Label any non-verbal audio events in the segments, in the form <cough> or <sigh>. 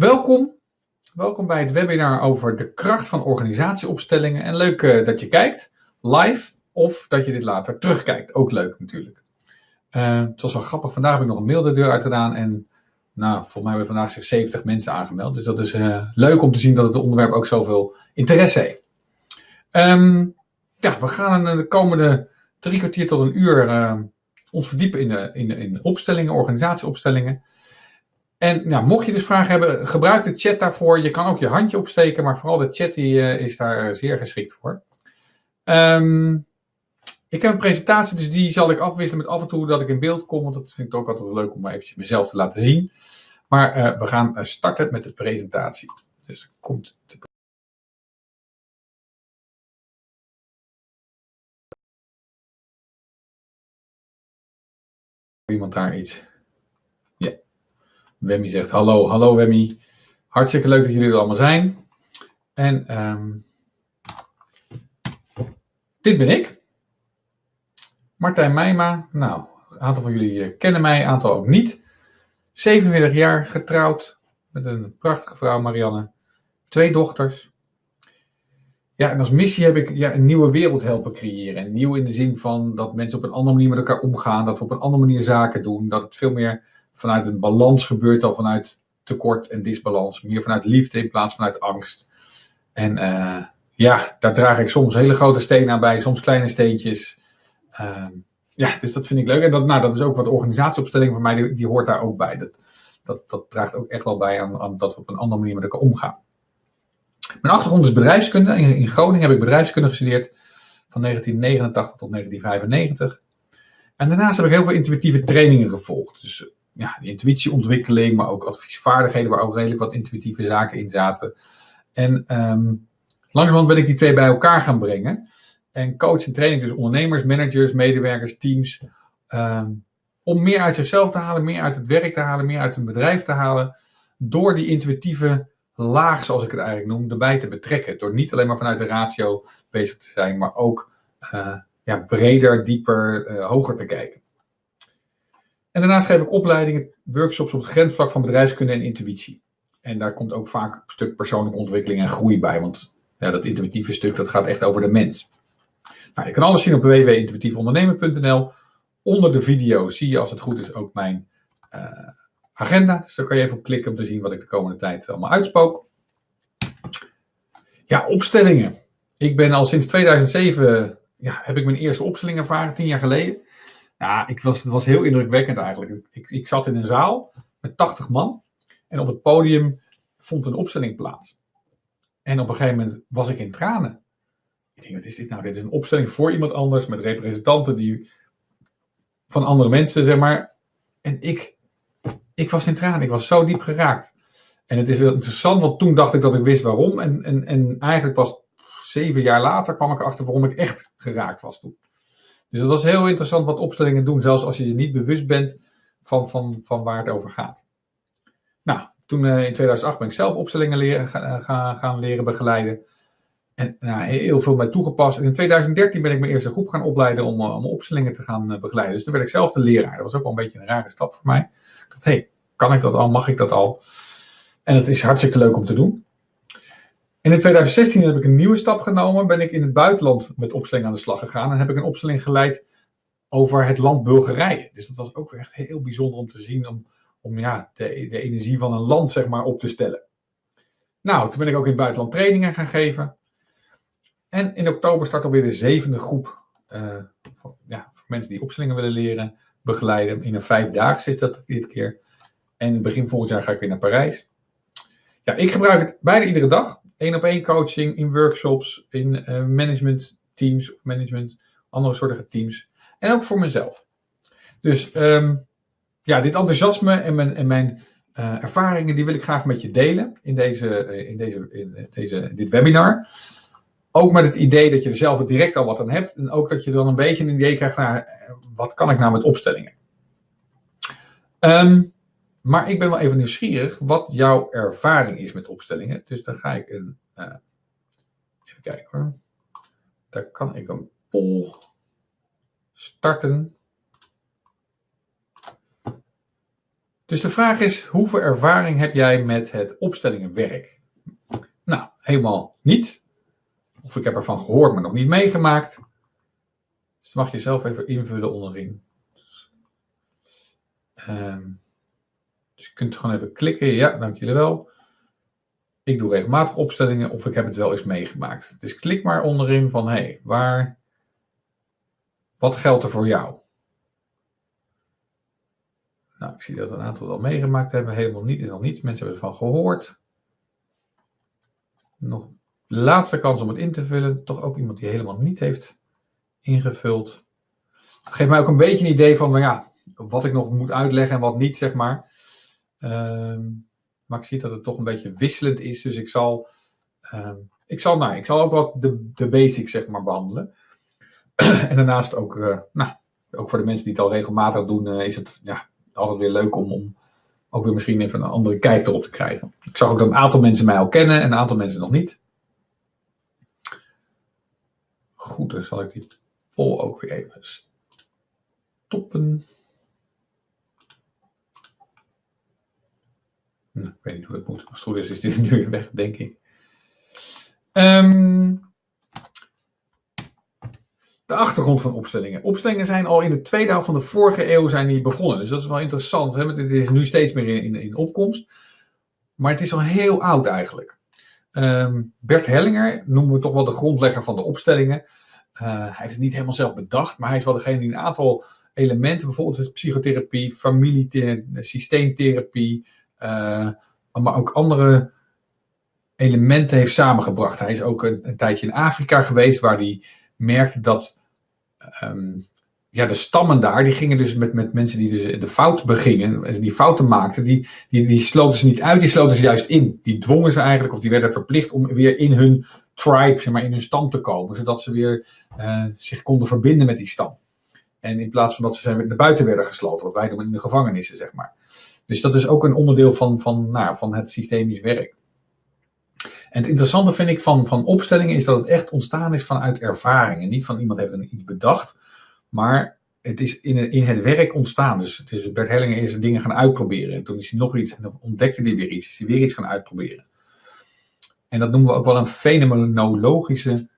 Welkom. Welkom bij het webinar over de kracht van organisatieopstellingen. En leuk uh, dat je kijkt, live, of dat je dit later terugkijkt. Ook leuk natuurlijk. Uh, het was wel grappig, vandaag heb ik nog een mail de deur uitgedaan en nou, volgens mij hebben vandaag zich 70 mensen aangemeld. Dus dat is uh, leuk om te zien dat het onderwerp ook zoveel interesse heeft. Um, ja, we gaan de komende drie kwartier tot een uur ons verdiepen in de, in de, in opstellingen, organisatieopstellingen. En nou, mocht je dus vragen hebben, gebruik de chat daarvoor. Je kan ook je handje opsteken, maar vooral de chat die, uh, is daar zeer geschikt voor. Um, ik heb een presentatie, dus die zal ik afwisselen met af en toe dat ik in beeld kom, want dat vind ik ook altijd leuk om eventjes mezelf te laten zien. Maar uh, we gaan eh, starten met de presentatie. Dus komt de iemand daar iets Wemmy zegt hallo, hallo Wemmy. Hartstikke leuk dat jullie er allemaal zijn. En um, dit ben ik. Martijn Meijma. Nou, een aantal van jullie eh, kennen mij, een aantal ook niet. 47 jaar, getrouwd met een prachtige vrouw Marianne. Twee dochters. Ja, en als missie heb ik ja, een nieuwe wereld helpen creëren. En nieuw in de zin van dat mensen op een andere manier met elkaar omgaan. Dat we op een andere manier zaken doen. Dat het veel meer vanuit een balans gebeurt dan vanuit tekort en disbalans. Meer vanuit liefde in plaats vanuit angst. En uh, ja, daar draag ik soms hele grote stenen aan bij, soms kleine steentjes. Uh, ja, dus dat vind ik leuk. En dat, nou, dat is ook wat organisatieopstelling voor mij, die, die hoort daar ook bij. Dat, dat, dat draagt ook echt wel bij aan, aan, dat we op een andere manier met elkaar omgaan. Mijn achtergrond is bedrijfskunde. In, in Groningen heb ik bedrijfskunde gestudeerd van 1989 tot 1995. En daarnaast heb ik heel veel intuïtieve trainingen gevolgd. Dus ja, intuïtieontwikkeling, maar ook adviesvaardigheden, waar ook redelijk wat intuïtieve zaken in zaten. En um, langzamerhand ben ik die twee bij elkaar gaan brengen. En coach en training dus ondernemers, managers, medewerkers, teams. Um, om meer uit zichzelf te halen, meer uit het werk te halen, meer uit een bedrijf te halen. Door die intuïtieve laag, zoals ik het eigenlijk noem, erbij te betrekken. Door niet alleen maar vanuit de ratio bezig te zijn, maar ook uh, ja, breder, dieper, uh, hoger te kijken. En daarnaast geef ik opleidingen, workshops op het grensvlak van bedrijfskunde en intuïtie. En daar komt ook vaak een stuk persoonlijke ontwikkeling en groei bij, want ja, dat intuïtieve stuk dat gaat echt over de mens. Nou, je kan alles zien op www.intuïtiefondernemen.nl. Onder de video zie je als het goed is ook mijn uh, agenda. Dus daar kan je even op klikken om te zien wat ik de komende tijd allemaal uitspook. Ja, opstellingen. Ik ben al sinds 2007, ja, heb ik mijn eerste opstelling ervaren, tien jaar geleden. Ja, ik was, het was heel indrukwekkend eigenlijk. Ik, ik zat in een zaal met 80 man en op het podium vond een opstelling plaats. En op een gegeven moment was ik in tranen. Ik denk, wat is dit nou? Dit is een opstelling voor iemand anders met representanten die, van andere mensen, zeg maar. En ik, ik was in tranen. Ik was zo diep geraakt. En het is wel interessant, want toen dacht ik dat ik wist waarom. En, en, en eigenlijk pas zeven jaar later kwam ik erachter waarom ik echt geraakt was toen. Dus dat was heel interessant wat opstellingen doen, zelfs als je je niet bewust bent van, van, van waar het over gaat. Nou, toen uh, in 2008 ben ik zelf opstellingen leren, gaan, gaan leren begeleiden. En nou, heel veel bij toegepast. En in 2013 ben ik mijn eerste groep gaan opleiden om, uh, om opstellingen te gaan begeleiden. Dus toen werd ik zelf de leraar. Dat was ook wel een beetje een rare stap voor mij. Ik dacht, hé, hey, kan ik dat al? Mag ik dat al? En het is hartstikke leuk om te doen. En in 2016 heb ik een nieuwe stap genomen. Ben ik in het buitenland met opstelling aan de slag gegaan. En heb ik een opstelling geleid over het land Bulgarije. Dus dat was ook echt heel bijzonder om te zien. Om, om ja, de, de energie van een land zeg maar, op te stellen. Nou, toen ben ik ook in het buitenland trainingen gaan geven. En in oktober start alweer de zevende groep. Uh, voor, ja, voor mensen die opstellingen willen leren, begeleiden. In een vijfdaagse is dat dit keer. En begin volgend jaar ga ik weer naar Parijs. Ja, ik gebruik het bijna iedere dag één op één coaching, in workshops, in uh, management teams of management, andere soorten teams. En ook voor mezelf. Dus um, ja, dit enthousiasme en mijn, en mijn uh, ervaringen, die wil ik graag met je delen in, deze, uh, in, deze, in deze, dit webinar. Ook met het idee dat je er zelf direct al wat aan hebt. En ook dat je dan een beetje een idee krijgt van, nou, wat kan ik nou met opstellingen? Um, maar ik ben wel even nieuwsgierig wat jouw ervaring is met opstellingen. Dus dan ga ik een. Uh, even kijken hoor. Daar kan ik een poll starten. Dus de vraag is, hoeveel ervaring heb jij met het opstellingenwerk? Nou, helemaal niet. Of ik heb ervan gehoord, maar nog niet meegemaakt. Dus mag je zelf even invullen onderin. Um, dus je kunt gewoon even klikken. Ja, dank jullie wel. Ik doe regelmatig opstellingen of ik heb het wel eens meegemaakt. Dus klik maar onderin van, hey, waar, wat geldt er voor jou? Nou, ik zie dat een aantal wel meegemaakt hebben. Helemaal niet, is nog niets. Mensen hebben ervan gehoord. Nog laatste kans om het in te vullen. Toch ook iemand die helemaal niet heeft ingevuld. Geef mij ook een beetje een idee van, ja, wat ik nog moet uitleggen en wat niet, zeg maar. Ehm, maar ik zie dat het toch een beetje wisselend is. Dus ik zal, uh, ik zal, nou, ik zal ook wat de, de basics, zeg maar, behandelen. <clears throat> en daarnaast ook, uh, nou, ook voor de mensen die het al regelmatig doen, uh, is het ja, altijd weer leuk om, om ook weer misschien even een andere kijk erop te krijgen. Ik zag ook dat een aantal mensen mij al kennen en een aantal mensen nog niet. Goed, dan zal ik die poll ook weer even stoppen. Nou, ik weet niet hoe het moet. Als het goed is, is die <laughs> nu weer weg, denk ik. Um, de achtergrond van opstellingen. Opstellingen zijn al in de tweede helft van de vorige eeuw zijn die begonnen. Dus dat is wel interessant. Hè? Het is nu steeds meer in, in, opkomst. Maar het is al heel oud eigenlijk. Um, Bert Hellinger noemen we toch wel de grondlegger van de opstellingen. Uh, hij heeft het niet helemaal zelf bedacht, maar hij is wel degene die een aantal elementen, bijvoorbeeld psychotherapie, familie, systeemtherapie, maar ook andere elementen heeft samengebracht. Hij is ook een, tijdje in Afrika geweest, waar hij merkte dat um, ja, de stammen daar, die gingen dus met, met mensen die dus de fout begingen, die fouten maakten, die, die, die sloten ze niet uit, die sloten ze juist in. Die dwongen ze eigenlijk, of die werden verplicht om weer in hun tribe, zeg maar, in hun stam te komen, zodat ze weer uh, zich konden verbinden met die stam. En in plaats van dat ze naar buiten werden gesloten, wat wij doen in de gevangenissen, zeg maar. Dus dat is ook een onderdeel van, van, nou, van het systemisch werk. En het interessante vind ik van, van opstellingen is dat het echt ontstaan is vanuit ervaringen. Niet van iemand heeft iets bedacht, maar het is in, in het werk ontstaan. Dus, dus Bert Hellinger is dingen gaan uitproberen. En toen is hij nog iets, en dan ontdekte hij weer iets, is hij weer iets gaan uitproberen. En dat noemen we ook wel een fenomenologische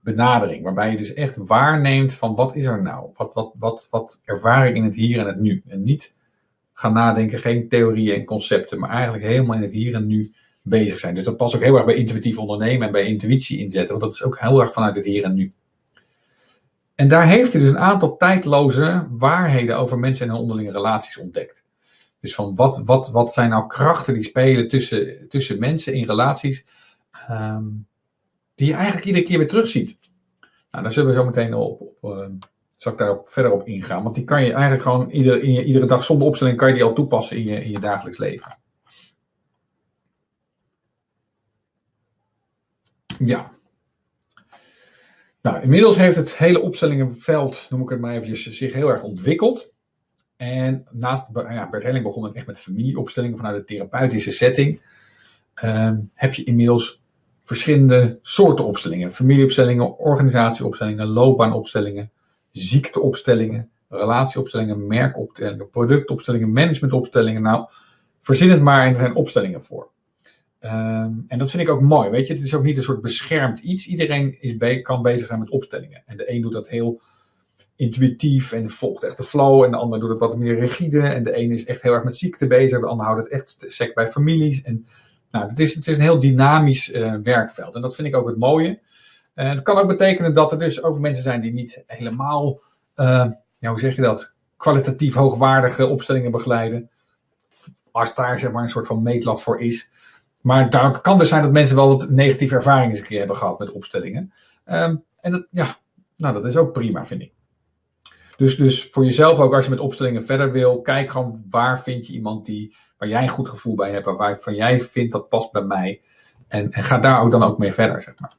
benadering. Waarbij je dus echt waarneemt van wat is er nou? Wat, wat, wat, wat ervaar ik in het hier en het nu? En niet gaan nadenken, geen theorieën en concepten, maar eigenlijk helemaal in het hier en nu bezig zijn. Dus dat past ook heel erg bij intuïtief ondernemen en bij intuïtie inzetten, want dat is ook heel erg vanuit het hier en nu. En daar heeft hij dus een aantal tijdloze waarheden over mensen en hun onderlinge relaties ontdekt. Dus van wat, wat, wat zijn nou krachten die spelen tussen, tussen mensen in relaties, um, die je eigenlijk iedere keer weer terugziet. Nou, daar zullen we zo meteen op, op uh, zal ik daar verder op ingaan. Want die kan je eigenlijk gewoon iedere, in je, iedere dag zonder opstelling kan je die al toepassen in je, in je dagelijks leven. Ja. Nou, inmiddels heeft het hele opstellingenveld, noem ik het maar eventjes, zich heel erg ontwikkeld. En naast, ja, Bert Helling begon het echt met familieopstellingen vanuit de therapeutische setting. Uh, heb je inmiddels verschillende soorten opstellingen. Familieopstellingen, organisatieopstellingen, loopbaanopstellingen, ziekteopstellingen, relatieopstellingen, merkopstellingen, productopstellingen, managementopstellingen. Nou, verzin het maar en er zijn opstellingen voor. Um, en dat vind ik ook mooi, weet je. Het is ook niet een soort beschermd iets. Iedereen is kan bezig zijn met opstellingen. En de een doet dat heel intuïtief en volgt echt de flow. En de ander doet het wat meer rigide. En de een is echt heel erg met ziekte bezig. De ander houdt het echt sec bij families. En nou, het is, het is een heel dynamisch uh, werkveld. En dat vind ik ook het mooie. En het kan ook betekenen dat er dus ook mensen zijn die niet helemaal, uh, ja, hoe zeg je dat, kwalitatief hoogwaardige opstellingen begeleiden. Als daar zeg maar een soort van meetlat voor is. Maar daar kan dus zijn dat mensen wel wat negatieve ervaringen eens een keer hebben gehad met opstellingen. Um, en dat, ja, nou, dat is ook prima, vind ik. Dus, dus voor jezelf ook, als je met opstellingen verder wil, kijk gewoon waar vind je iemand die, waar jij een goed gevoel bij hebt, waarvan jij vindt dat past bij mij. En, en ga daar ook dan ook mee verder, zeg maar.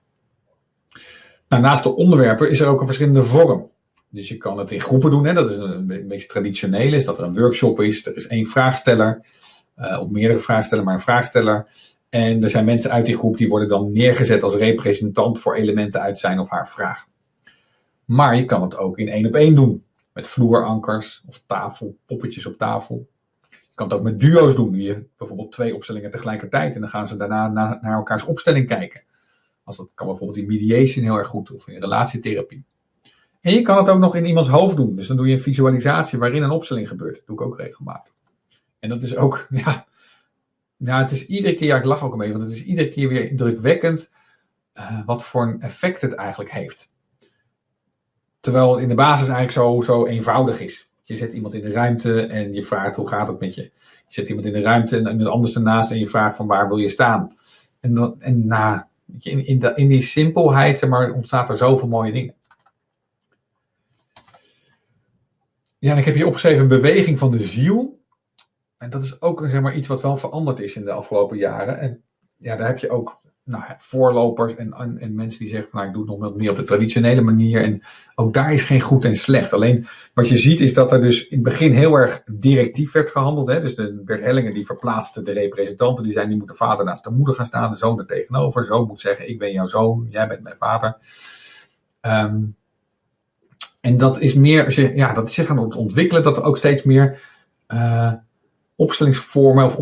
Nou, naast de onderwerpen is er ook een verschillende vorm. Dus je kan het in groepen doen, hè? dat is een, beetje traditioneel, is dat er een workshop is, er is één vraagsteller, uh, of meerdere vraagsteller, maar een vraagsteller. En er zijn mensen uit die groep die worden dan neergezet als representant voor elementen uit zijn of haar vraag. Maar je kan het ook in één op één doen. Met vloerankers of tafel, poppetjes op tafel. Je kan het ook met duo's doen. Je bijvoorbeeld twee opstellingen tegelijkertijd en dan gaan ze daarna naar elkaars opstelling kijken. Als dat kan bijvoorbeeld in mediation heel erg goed of in relatietherapie. En je kan het ook nog in iemands hoofd doen. Dus dan doe je een visualisatie waarin een opstelling gebeurt. Dat doe ik ook regelmatig. En dat is ook, <laughs> ja, ja het is iedere keer, ja, ik lach ook beetje, want het is iedere keer weer indrukwekkend uh, wat voor een effect het eigenlijk heeft. Terwijl het in de basis eigenlijk zo, zo eenvoudig is. Je zet iemand in de ruimte en je vraagt hoe gaat het met je. Je zet iemand in de ruimte en iemand anders ernaast en je vraagt van waar wil je staan. En, dan, en na, in, in, die simpelheid maar, ontstaat er zoveel mooie dingen. Ja, en ik heb hier opgeschreven beweging van de ziel. En dat is ook zeg maar, iets wat wel veranderd is in de afgelopen jaren. En ja, daar heb je ook nou, voorlopers en, en, en, mensen die zeggen nou, ik doe het nog meer op de traditionele manier. En ook daar is geen goed en slecht. Alleen wat je ziet is dat er dus in het begin heel erg directief werd gehandeld. Hè? Dus de Bert Hellingen die verplaatste de representanten. Die zijn, die moet de vader naast de moeder gaan staan, de zoon er tegenover. De zoon moet zeggen, ik ben jouw zoon, jij bent mijn vader. Ehm, en dat is meer, ja, dat is zich gaan ontwikkelen, dat er ook steeds meer uh, opstellingsvormen of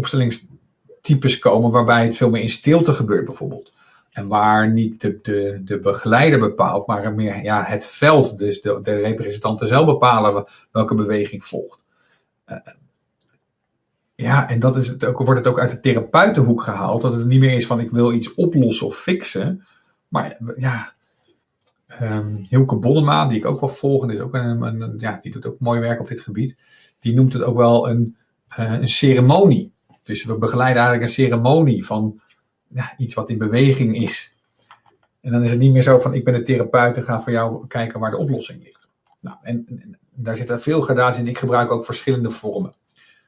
opstellingstypes komen, waarbij het veel meer in stilte gebeurt, bijvoorbeeld. En waar niet de, de, de begeleider bepaalt, maar meer ja, het veld, dus de, de representanten zelf bepalen welke beweging volgt. Uh, ja, en dat is het ook, wordt het ook uit de therapeutenhoek gehaald, dat het niet meer is van ik wil iets oplossen of fixen, maar ja, Um, Hilke die ik ook wel volg, is ook ja, die doet ook mooi werk op dit gebied. Die noemt het ook wel een, uh, een ceremonie. Dus we begeleiden eigenlijk een ceremonie van ja, iets wat in beweging is. En dan is het niet meer zo van ik ben de therapeut en ga voor jou kijken waar de oplossing ligt. Nou, en, en daar zitten veel gradaties in. Ik gebruik ook verschillende vormen.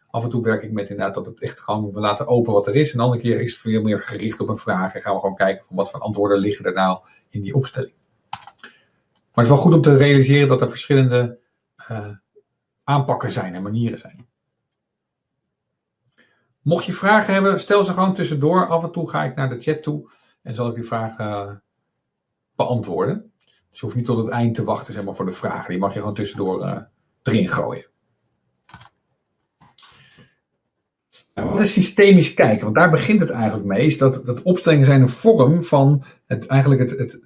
Af en toe werk ik met inderdaad dat het echt gewoon, we laten open wat er is. En een andere keer is het veel meer gericht op een vraag. En gaan we gewoon kijken van wat voor antwoorden liggen er nou in die opstelling. Maar het is wel goed om te realiseren dat er verschillende uh, aanpakken zijn en manieren zijn. Mocht je vragen hebben, stel ze gewoon tussendoor. Af en toe ga ik naar de chat toe en zal ik die vragen uh, beantwoorden. Dus je hoeft niet tot het eind te wachten zeg maar, voor de vragen. Die mag je gewoon tussendoor uh, erin gooien. Nou, wat is systemisch kijken? Want daar begint het eigenlijk mee. Is dat, dat opstellingen zijn een vorm van het, eigenlijk het, het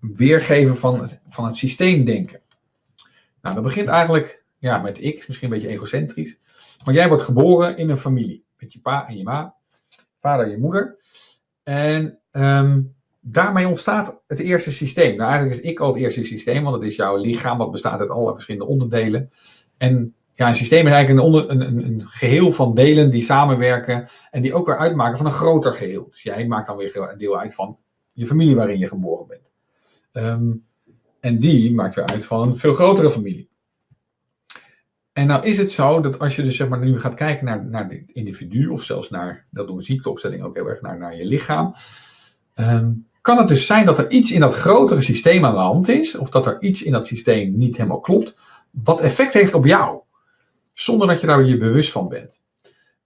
weergeven van het, van het systeemdenken. Nou, dat begint eigenlijk ja, met ik, misschien een beetje egocentrisch. Maar jij wordt geboren in een familie. Met je pa en je ma, vader en je moeder. En um, daarmee ontstaat het eerste systeem. Nou, eigenlijk is ik al het eerste systeem, want het is jouw lichaam, wat bestaat uit alle verschillende onderdelen. En ja, een systeem is eigenlijk een, een, een, geheel van delen die samenwerken en die ook weer uitmaken van een groter geheel. Dus jij maakt dan weer een deel uit van je familie waarin je geboren bent. Um, en die maakt weer uit van een veel grotere familie. En nou is het zo dat als je dus zeg maar nu gaat kijken naar, naar het individu, of zelfs naar, dat doen ziekteopstelling ook heel erg, naar, naar je lichaam. Um, kan het dus zijn dat er iets in dat grotere systeem aan de hand is, of dat er iets in dat systeem niet helemaal klopt, wat effect heeft op jou, zonder dat je daar je bewust van bent.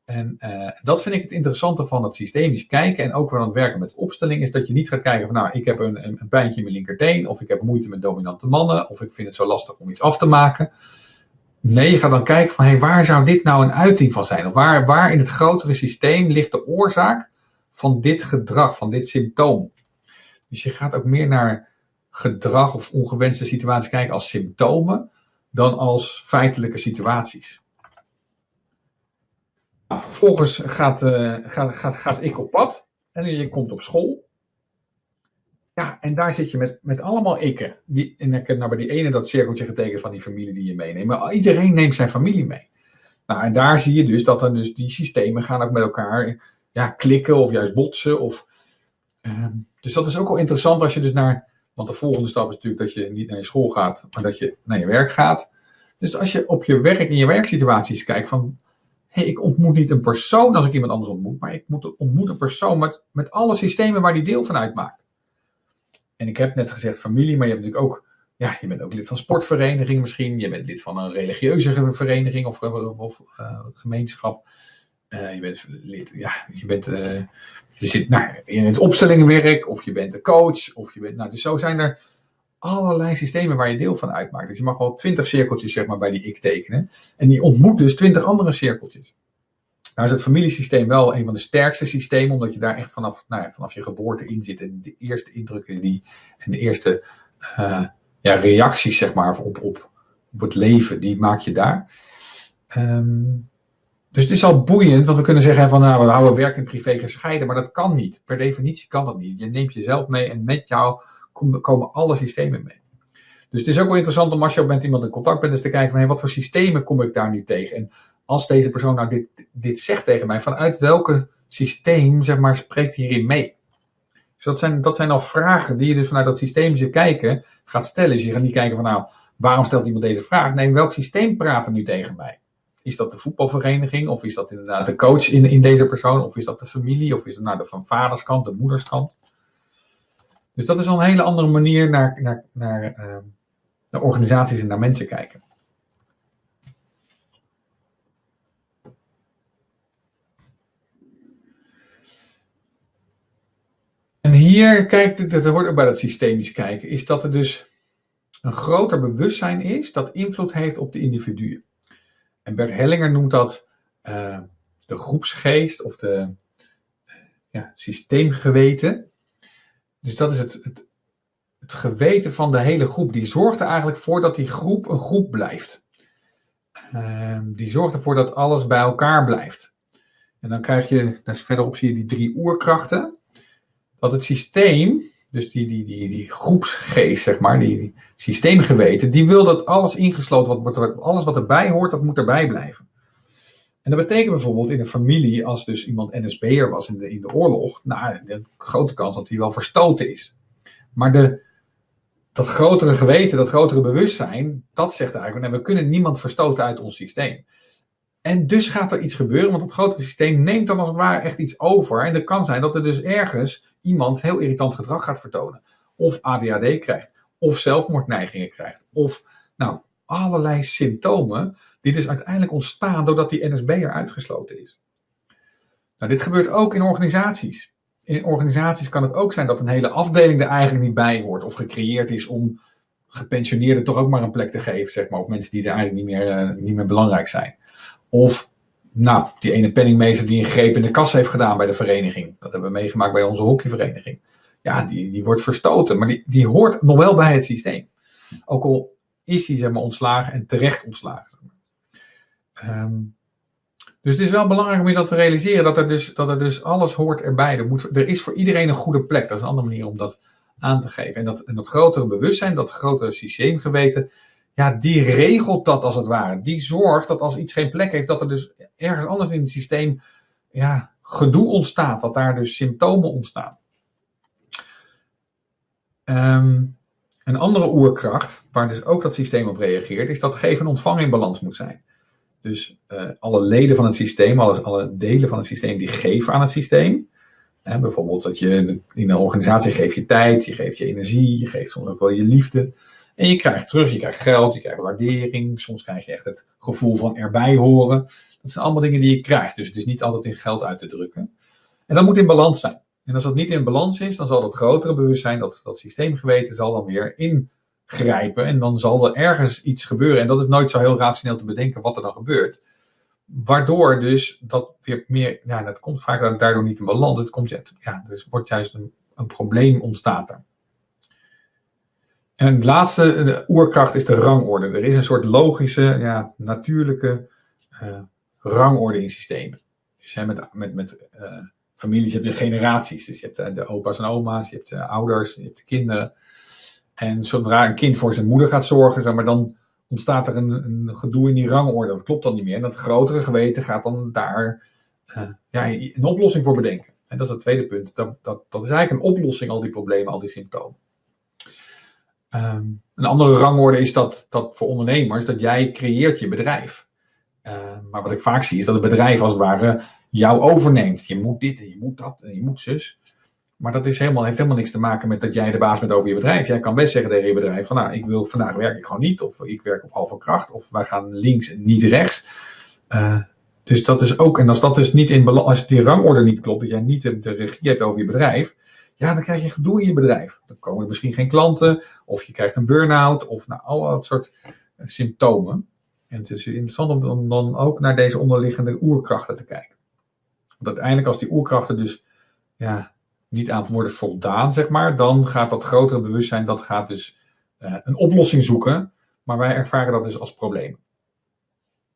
En uh, dat vind ik het interessante van het systemisch kijken en ook wel aan het werken met opstelling, is dat je niet gaat kijken van nou, ik heb een, een, pijntje in mijn linkerteen, of ik heb moeite met dominante mannen, of ik vind het zo lastig om iets af te maken. Nee, je gaat dan kijken van hey, waar zou dit nou een uiting van zijn? Of waar, waar in het grotere systeem ligt de oorzaak van dit gedrag, van dit symptoom? Dus je gaat ook meer naar gedrag of ongewenste situaties kijken als symptomen dan als feitelijke situaties. Vervolgens gaat, gaat, gaat, gaat ik op pad en je komt op school. Ja, en daar zit je met, met allemaal ikken. Die, en ik heb nou bij die ene dat cirkeltje getekend van die familie die je meeneemt. Maar iedereen neemt zijn familie mee. Nou, en daar zie je dus dat dan dus die systemen gaan ook met elkaar ja, klikken of juist botsen. Of, uh, dus dat is ook wel interessant als je dus naar... Want de volgende stap is natuurlijk dat je niet naar je school gaat, maar dat je naar je werk gaat. Dus als je op je werk in je werksituaties kijkt van hey, ik ontmoet niet een persoon als ik iemand anders ontmoet, maar ik moet, ontmoet een persoon met, met alle systemen waar die deel van uitmaakt. En ik heb net gezegd familie, maar je hebt natuurlijk ook, ja, je bent ook lid van sportvereniging misschien, je bent lid van een religieuze vereniging of, of, uh, gemeenschap. Uh, je bent lid, ja, je bent, uh, je zit nou, in het opstellingenwerk, of je bent de coach, of je bent, nou, dus zo zijn er allerlei systemen waar je deel van uitmaakt. Dus je mag wel twintig cirkeltjes zeg maar, bij die ik tekenen. En die ontmoet dus twintig andere cirkeltjes. Nou is het familiesysteem wel een van de sterkste systemen, omdat je daar echt vanaf, nou ja, vanaf je geboorte in zit. En de eerste indrukken die, en de eerste uh, ja, reacties zeg maar, op, op, op het leven, die maak je daar. Um, dus het is al boeiend, want we kunnen zeggen van nou, we houden werk en privé gescheiden, maar dat kan niet. Per definitie kan dat niet. Je neemt jezelf mee en met jou komen alle systemen mee. Dus het is ook wel interessant om als je met iemand in contact bent, eens te kijken van hey, wat voor systemen kom ik daar nu tegen? En als deze persoon nou dit, dit zegt tegen mij, vanuit welke systeem zeg maar, spreekt hierin mee? Dus dat zijn, dat zijn al vragen die je dus vanuit dat systemische kijken gaat stellen. Dus je gaat niet kijken van nou, waarom stelt iemand deze vraag? Nee, welk systeem praat er nu tegen mij? Is dat de voetbalvereniging? Of is dat inderdaad de coach in, in deze persoon? Of is dat de familie? Of is het nou de van vaderskant, de moederskant? Dus dat is al een hele andere manier naar, naar, naar, uh, naar organisaties en naar mensen kijken. Hier, kijk, dat hoort ook bij dat systemisch kijken, is dat er dus een groter bewustzijn is dat invloed heeft op de individuen. En Bert Hellinger noemt dat uh, de groepsgeest of de ja, systeemgeweten. Dus dat is het, het, het geweten van de hele groep. Die zorgt er eigenlijk voor dat die groep een groep blijft. Uh, die zorgt ervoor dat alles bij elkaar blijft. En dan krijg je, daar verderop zie je die drie oerkrachten. Dat het systeem dus die, die, die, die groepsgeest, zeg maar, die, systeemgeweten, die wil dat alles ingesloten wordt, alles wat erbij hoort, dat moet erbij blijven. En dat betekent bijvoorbeeld in een familie, als dus iemand NSB'er was in de, in de oorlog, nou, de grote kans dat hij wel verstoten is. Maar de, dat grotere geweten, dat grotere bewustzijn, dat zegt eigenlijk, we kunnen niemand verstoten uit ons systeem. En dus gaat er iets gebeuren, want het grotere systeem neemt dan als het ware echt iets over. En het kan zijn dat er dus ergens iemand heel irritant gedrag gaat vertonen. Of ADHD krijgt, of zelfmoordneigingen krijgt. Of nou, allerlei symptomen die dus uiteindelijk ontstaan doordat die NSB'er uitgesloten is. Nou, dit gebeurt ook in organisaties. In organisaties kan het ook zijn dat een hele afdeling er eigenlijk niet bij hoort of gecreëerd is om gepensioneerden toch ook maar een plek te geven, zeg maar, of mensen die er eigenlijk niet meer, uh, niet meer belangrijk zijn. Of, nou, die ene penningmeester die een greep in de kas heeft gedaan bij de vereniging. Dat hebben we meegemaakt bij onze hockeyvereniging. Ja, die, die wordt verstoten, maar die, die hoort nog wel bij het systeem. Ook al is hij zeg maar, ontslagen en terecht ontslagen. Um, dus het is wel belangrijk om je dat te realiseren, dat er dus, dat er dus alles hoort erbij. Er, moet, er is voor iedereen een goede plek. Dat is een andere manier om dat aan te geven. En dat, en dat grotere bewustzijn, dat grotere systeemgeweten, ja, die regelt dat als het ware. Die zorgt dat als iets geen plek heeft, dat er dus ergens anders in het systeem ja, gedoe ontstaat. Dat daar dus symptomen ontstaan. Um, een andere oerkracht, waar dus ook dat systeem op reageert, is dat geven en ontvangen in balans moet zijn. Dus uh, alle leden van het systeem, alles, alle delen van het systeem, die geven aan het systeem. Hè, bijvoorbeeld dat je in een organisatie geeft je tijd, je geeft je energie, je geeft soms ook wel je liefde. En je krijgt terug, je krijgt geld, je krijgt waardering. Soms krijg je echt het gevoel van erbij horen. Dat zijn allemaal dingen die je krijgt. Dus het is niet altijd in geld uit te drukken. En dat moet in balans zijn. En als dat niet in balans is, dan zal dat grotere bewustzijn, dat, dat systeemgeweten, zal dan weer ingrijpen. En dan zal er ergens iets gebeuren. En dat is nooit zo heel rationeel te bedenken wat er dan gebeurt. Waardoor dus dat weer meer, ja, dat komt vaak daardoor niet in balans. Het komt, ja, dus wordt juist een, een probleem ontstaat er. En het laatste, de oerkracht, is de rangorde. Er is een soort logische, ja, natuurlijke uh, rangorde in systemen. Dus hè, met, met, met uh, families heb je generaties. Dus je hebt de, de opa's en oma's, je hebt de ouders, je hebt de kinderen. En zodra een kind voor zijn moeder gaat zorgen, zeg maar, dan ontstaat er een, een gedoe in die rangorde. Dat klopt dan niet meer. En dat grotere geweten gaat dan daar ja, een oplossing voor bedenken. En dat is het tweede punt. Dat, dat, dat is eigenlijk een oplossing, al die problemen, al die symptomen. Um, een andere rangorde is dat, dat voor ondernemers, dat jij creëert je bedrijf. Uh, maar wat ik vaak zie is dat het bedrijf als het ware jou overneemt. Je moet dit en je moet dat en je moet zus. Maar dat is helemaal, heeft helemaal niks te maken met dat jij de baas bent over je bedrijf. Jij kan best zeggen tegen je bedrijf van nou, ik wil vandaag werk ik gewoon niet. Of ik werk op halve kracht. Of wij gaan links en niet rechts. Uh, dus dat is ook, en als dat dus niet in als die rangorde niet klopt, dat jij niet de regie hebt over je bedrijf, ja, dan krijg je gedoe in je bedrijf. Dan komen er misschien geen klanten, of je krijgt een burn-out, of nou, al dat soort eh, symptomen. En het is interessant om dan ook naar deze onderliggende oerkrachten te kijken. Want uiteindelijk als die oerkrachten dus ja, niet aan worden voldaan, zeg maar, dan gaat dat grotere bewustzijn, dat gaat dus uh, een oplossing zoeken. Maar wij ervaren dat dus als probleem.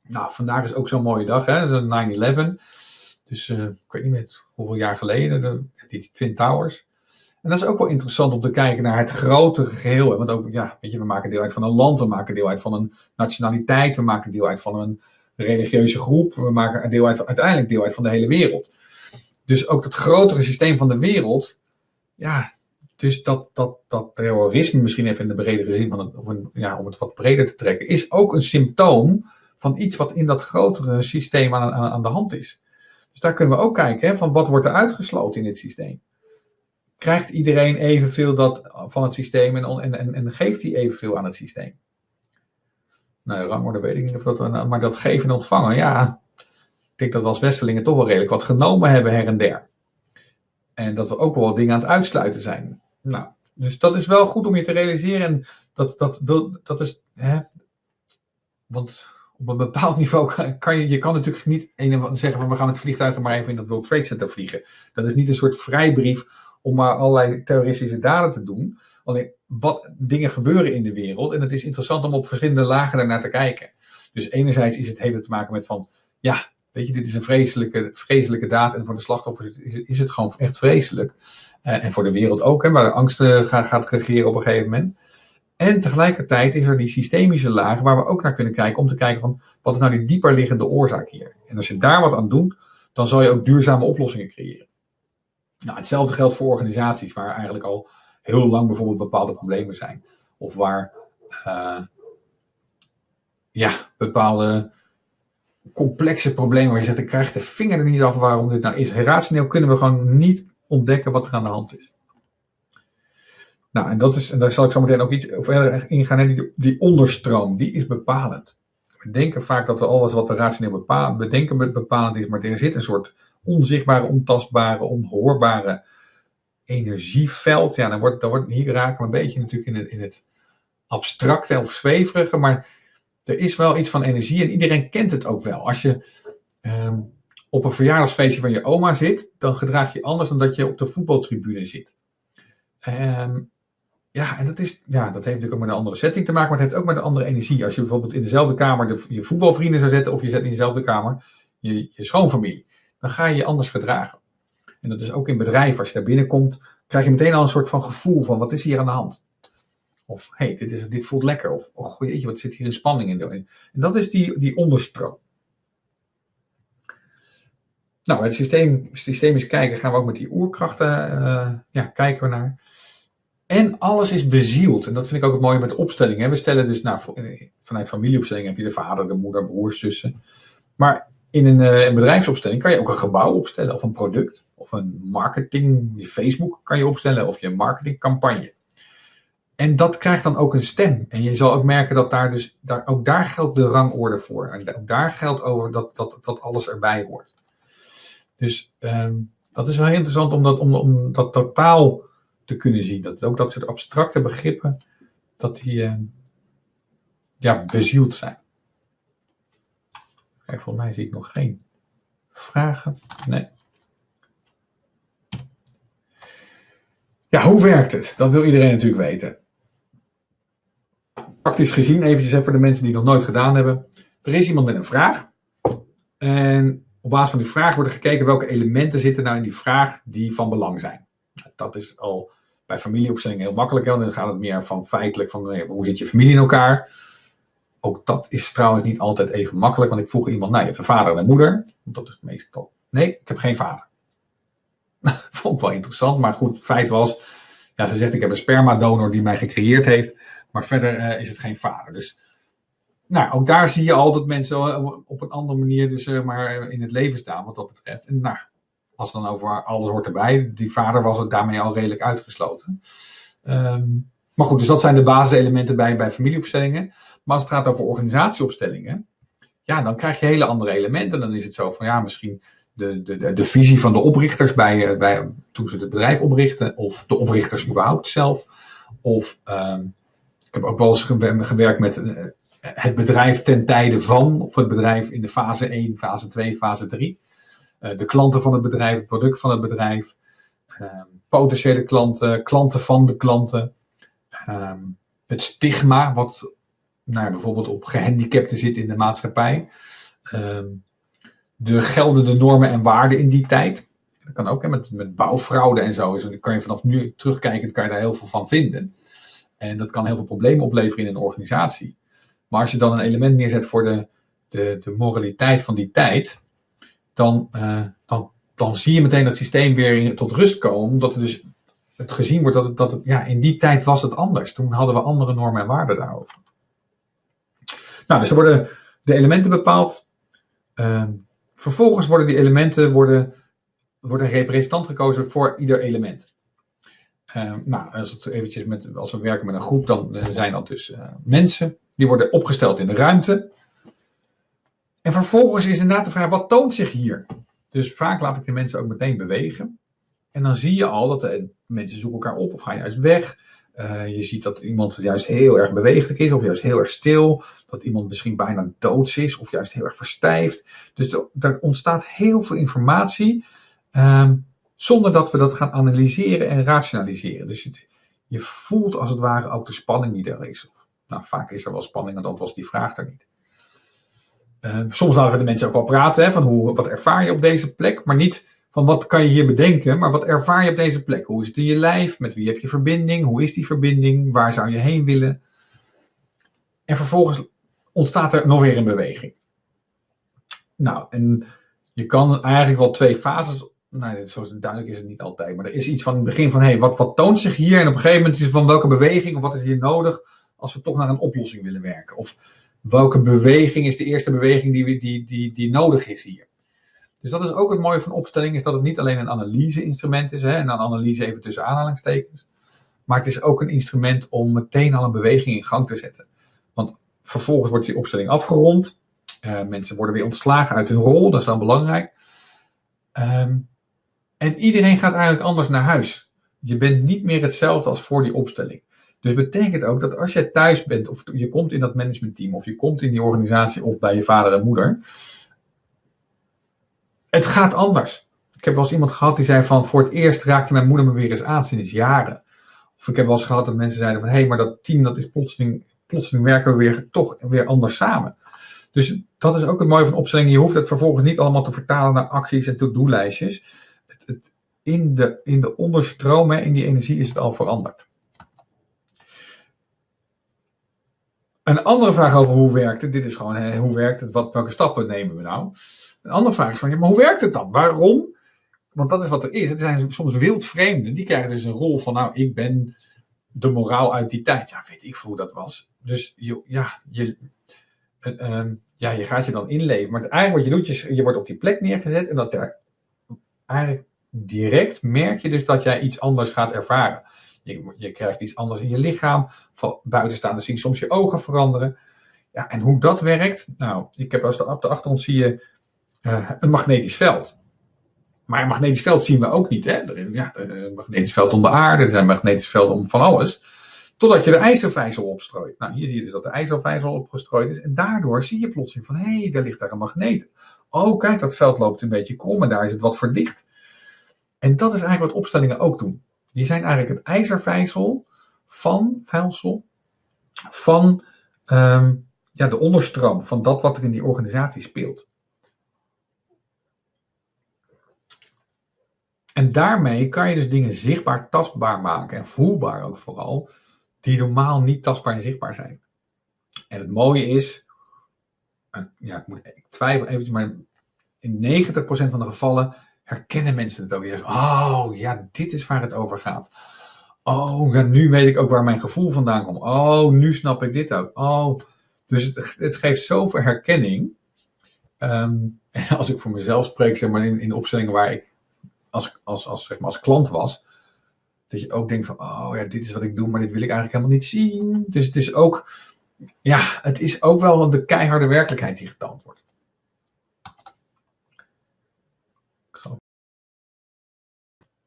Nou, vandaag is ook zo'n mooie dag, hè, 9-11. Dus uh, ik weet niet meer hoeveel jaar geleden, de, die Twin Towers. En dat is ook wel interessant om te kijken naar het grotere geheel. Want ook, ja, weet je, we maken deel uit van een land, we maken deel uit van een nationaliteit, we maken deel uit van een religieuze groep, we maken deel uit, uiteindelijk deel uit van de hele wereld. Dus ook het grotere systeem van de wereld, ja, dus dat, dat, dat terrorisme misschien even in de bredere zin, van of een, ja, om het wat breder te trekken, is ook een symptoom van iets wat in dat grotere systeem aan, aan, aan de hand is. Dus daar kunnen we ook kijken, hè, van wat wordt er uitgesloten in dit systeem krijgt iedereen evenveel dat, van het systeem en, en, en, en geeft hij evenveel aan het systeem? Nou, rangorde weet ik niet of dat, maar dat geven en ontvangen, ja, ik denk dat we als Westerlingen toch wel redelijk wat genomen hebben her en der. En dat we ook wel dingen aan het uitsluiten zijn. Nou, dus dat is wel goed om je te realiseren. En dat, dat, wil, dat is, hè, want op een bepaald niveau kan je, je kan natuurlijk niet zeggen van we gaan met vliegtuigen maar even in dat World Trade Center vliegen. Dat is niet een soort vrijbrief om maar allerlei terroristische daden te doen. Alleen wat dingen gebeuren in de wereld. En het is interessant om op verschillende lagen daarnaar te kijken. Dus enerzijds is het hele te maken met van, ja, weet je, dit is een vreselijke, vreselijke daad. En voor de slachtoffers is, het gewoon echt vreselijk. Uh, en voor de wereld ook, hè, waar de angst uh, gaat, gaat regeren op een gegeven moment. En tegelijkertijd is er die systemische laag waar we ook naar kunnen kijken om te kijken van wat is nou die dieper liggende oorzaak hier. En als je daar wat aan doet, dan zal je ook duurzame oplossingen creëren. Nou, hetzelfde geldt voor organisaties waar eigenlijk al heel lang bijvoorbeeld bepaalde problemen zijn. Of waar uh, ja, bepaalde complexe problemen waar je zegt, ik krijg de vinger er niet af waarom dit nou is. Rationeel kunnen we gewoon niet ontdekken wat er aan de hand is. Nou, en, dat is, en daar zal ik zo meteen ook iets verder ingaan. Die, die onderstroom, die is bepalend. We denken vaak dat alles wat we rationeel bepalen, bedenken bepalend is, maar er zit een soort onzichtbare, ontastbare, onhoorbare energieveld. Ja, dan wordt, dan wordt, hier raken we een beetje natuurlijk in het, in het abstracte of zweverige, maar er is wel iets van energie en iedereen kent het ook wel. Als je ehm, op een verjaardagsfeestje van je oma zit, dan gedraag je anders dan dat je op de voetbaltribune zit. Ehm, ja, en dat, is, ja, dat heeft natuurlijk ook met een andere setting te maken, maar het heeft ook met een andere energie. Als je bijvoorbeeld in dezelfde kamer de, je voetbalvrienden zou zetten, of je zet in dezelfde kamer je, je schoonfamilie dan ga je je anders gedragen. En dat is ook in bedrijven. Als je daar binnenkomt, krijg je meteen al een soort van gevoel van wat is hier aan de hand. Of hey, dit, dit voelt lekker. Of oh jeetje, wat zit hier een spanning in. En dat is die, die onderstroom. Nou, het systeem, systemisch kijken gaan we ook met die oerkrachten uh, ja, kijken we naar. En alles is bezield. En dat vind ik ook het mooie met de opstelling. We stellen dus nou, vanuit familieopstelling heb je de vader, de moeder, broers, zussen. Maar in een, uh, een, bedrijfsopstelling kan je ook een gebouw opstellen of een product of een marketing, je Facebook kan je opstellen of je marketingcampagne. En dat krijgt dan ook een stem. En je zal ook merken dat daar dus, daar, ook daar geldt de rangorde voor. En ook daar geldt over dat, dat, dat alles erbij hoort. Dus um, dat is wel heel interessant om dat, om, om dat totaal te kunnen zien. Dat ook dat soort abstracte begrippen, dat die uh, ja, bezield zijn. Kijk, volgens mij zie ik nog geen vragen. Nee. Ja, hoe werkt het? Dat wil iedereen natuurlijk weten. Praktisch gezien, eventjes voor de mensen die het nog nooit gedaan hebben. Er is iemand met een vraag. En op basis van die vraag wordt er gekeken welke elementen zitten nou in die vraag die van belang zijn. Dat is al bij familieopstelling heel makkelijk. Dan gaat het meer van feitelijk van hoe zit je familie in elkaar. Ook dat is trouwens niet altijd even makkelijk, want ik vroeg iemand, nou je hebt een vader en een moeder. Dat is meestal, nee, ik heb geen vader. <laughs> Vond ik wel interessant, maar goed, feit was, ja, ze zegt ik heb een spermadonor die mij gecreëerd heeft, maar verder uh, is het geen vader. Dus nou, ook daar zie je al dat mensen eh, op een andere manier dus maar in het leven staan wat dat betreft. En nou, als dan over alles hoort erbij, die vader was het daarmee al redelijk uitgesloten. Um, maar goed, dus dat zijn de basiselementen bij, bij familieopstellingen. Maar als het gaat over organisatieopstellingen, ja, dan krijg je hele andere elementen. Dan is het zo van, ja, misschien de, de, de, visie van de oprichters bij, eh, bij, toen ze het bedrijf oprichten, of de oprichters überhaupt zelf. Of uh, ik heb ook wel eens gewerkt met uh, het bedrijf ten tijde van, of het bedrijf in de fase 1, fase 2, fase 3. de klanten van het bedrijf, het product van het bedrijf, ehm, potentiële klanten, klanten van de klanten, ehm, het stigma wat nou, bijvoorbeeld op gehandicapten zit in de maatschappij, ehm, de geldende normen en waarden in die tijd. Dat kan ook hè, met, met bouwfraude en zo. Dus dan kan je vanaf nu terugkijken, kan je daar heel veel van vinden. En dat kan heel veel problemen opleveren in een organisatie. Maar als je dan een element neerzet voor de, de, de moraliteit van die tijd, dan, uh, dan, zie je meteen dat systeem weer tot rust komen. Omdat er dus het gezien wordt dat dat ja, in die tijd was het anders. Toen hadden we andere normen en waarden daarover. Nou, dus er worden de elementen bepaald. Uh, vervolgens worden die elementen, worden, wordt een representant gekozen voor ieder element. Uh, nou, als, het eventjes met, als we werken met een groep, dan uh, zijn dat dus uh, mensen. Die worden opgesteld in de ruimte. En vervolgens is inderdaad de vraag, wat toont zich hier? Dus vaak laat ik de mensen ook meteen bewegen. En dan zie je al dat de mensen zoeken elkaar op of gaan juist weg. Je ziet dat iemand juist heel erg bewegelijk is of juist heel erg stil. Dat iemand misschien bijna doods is of juist heel erg verstijft. Dus er, ontstaat heel veel informatie. Um, zonder dat we dat gaan analyseren en rationaliseren. Dus je, je, voelt als het ware ook de spanning die er is. Nou, vaak is er wel spanning, want was die vraag er niet. Uh, soms laten we de mensen ook wel praten hè, van hoe, wat ervaar je op deze plek, maar niet van wat kan je hier bedenken, maar wat ervaar je op deze plek? Hoe is het in je lijf? Met wie heb je verbinding? Hoe is die verbinding? Waar zou je heen willen? En vervolgens ontstaat er nog weer een beweging. Nou, en je kan eigenlijk wel twee fases nee, zo duidelijk is het niet altijd. Maar er is iets van het begin van, hé, hey, wat, wat toont zich hier? En op een gegeven moment is het van welke beweging of wat is hier nodig als we toch naar een oplossing willen werken? Of welke beweging is de eerste beweging die, die, die, die nodig is hier? Dus dat is ook het mooie van opstelling, is dat het niet alleen een analyse-instrument is, hè, en dan analyse even tussen aanhalingstekens, maar het is ook een instrument om meteen al een beweging in gang te zetten. Want vervolgens wordt die opstelling afgerond, uh, mensen worden weer ontslagen uit hun rol, dat is wel belangrijk. Um, en iedereen gaat eigenlijk anders naar huis. Je bent niet meer hetzelfde als voor die opstelling. Dus betekent ook dat als je thuis bent, of je komt in dat managementteam, of je komt in die organisatie, of bij je vader en moeder, het gaat anders. Ik heb wel eens iemand gehad die zei van, voor het eerst raakte mijn moeder me weer eens aan sinds jaren. Of ik heb wel eens gehad dat mensen zeiden van, hé, hey, maar dat team, dat is plotseling, plotseling werken we weer toch weer anders samen. Dus dat is ook het mooie van opstellingen. Je hoeft het vervolgens niet allemaal te vertalen naar acties en to-do-lijstjes het, in, de, in de onderstroom, hè, in die energie, is het al veranderd. Een andere vraag over hoe werkt het, dit is gewoon hè, hoe werkt het, wat, welke stappen nemen we nou? Een andere vraag is van, maar hoe werkt het dan? Waarom? Want dat is wat er is. Het zijn soms wildvreemden, die krijgen dus een rol van, nou, ik ben de moraal uit die tijd. Ja, weet ik hoe dat was. Dus je, ja, je, uh, ja, je gaat je dan inleven. Maar eigenlijk wat je doet, je, wordt op die plek neergezet en dat er eigenlijk direct merk je dus dat jij iets anders gaat ervaren. Je, krijgt iets anders in je lichaam. Van buitenstaande zien soms je ogen veranderen. Ja, en hoe dat werkt, nou, ik heb als de, op de achtergrond zie je uh, een magnetisch veld. Maar een magnetisch veld zien we ook niet. Hè? Ja, een magnetisch veld om de aarde, er zijn magnetisch velden om van alles. Totdat je de ijzervijzel opstrooit. Nou, hier zie je dus dat de ijzervijzel opgestrooid is. En daardoor zie je plotseling van, hé, hey, daar ligt daar een magneet. Oh, kijk, dat veld loopt een beetje krom en daar is het wat verdicht. En dat is eigenlijk wat opstellingen ook doen. Die zijn eigenlijk het ijzervijzel van, vijzelsel, van um, ja, de onderstroom van dat wat er in die organisatie speelt. En daarmee kan je dus dingen zichtbaar, tastbaar maken en voelbaar ook vooral, die normaal niet tastbaar en zichtbaar zijn. En het mooie is, ja, ik, moet, ik twijfel eventjes, maar in 90% van de gevallen herkennen mensen het ook weer. Oh, ja, dit is waar het over gaat. Oh, ja, nu weet ik ook waar mijn gevoel vandaan komt. Oh, nu snap ik dit ook. Oh, dus het, het geeft zoveel herkenning. Ehm, <laughs> en als ik voor mezelf spreek, zeg maar in, in opstellingen waar ik als, als, als, zeg maar als klant was, dat je ook denkt van, oh ja, dit is wat ik doe, maar dit wil ik eigenlijk helemaal niet zien. Dus het is ook, ja, het is ook wel de keiharde werkelijkheid die getoond wordt.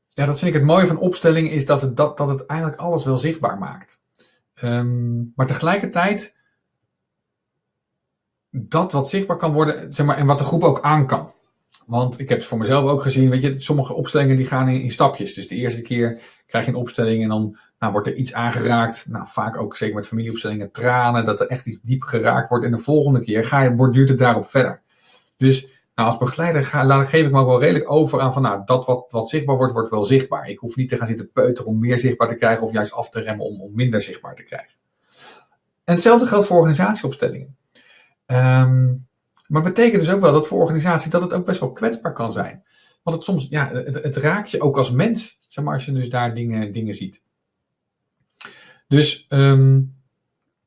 Ja, dat vind ik het mooie van opstelling, is dat het, dat, dat het eigenlijk alles wel zichtbaar maakt. Um, maar tegelijkertijd, dat wat zichtbaar kan worden, zeg maar, en wat de groep ook aan kan. Want ik heb het voor mezelf ook gezien, weet je, sommige opstellingen die gaan in, in stapjes. Dus de eerste keer krijg je een opstelling en dan nou, wordt er iets aangeraakt. Nou, vaak ook zeker met familieopstellingen, tranen, dat er echt iets diep geraakt wordt. En de volgende keer ga je, borduurt het daarop verder. Dus nou, als begeleider ga, laat, geef ik me ook wel redelijk over aan van, nou, dat wat, wat zichtbaar wordt, wordt wel zichtbaar. Ik hoef niet te gaan zitten peuteren om meer zichtbaar te krijgen of juist af te remmen om, om minder zichtbaar te krijgen. En hetzelfde geldt voor organisatieopstellingen. Um, maar betekent dus ook wel dat voor organisatie dat het ook best wel kwetsbaar kan zijn. Want het soms, ja, het, raakt je ook als mens, zeg maar, als je dus daar dingen, dingen ziet. Dus, um,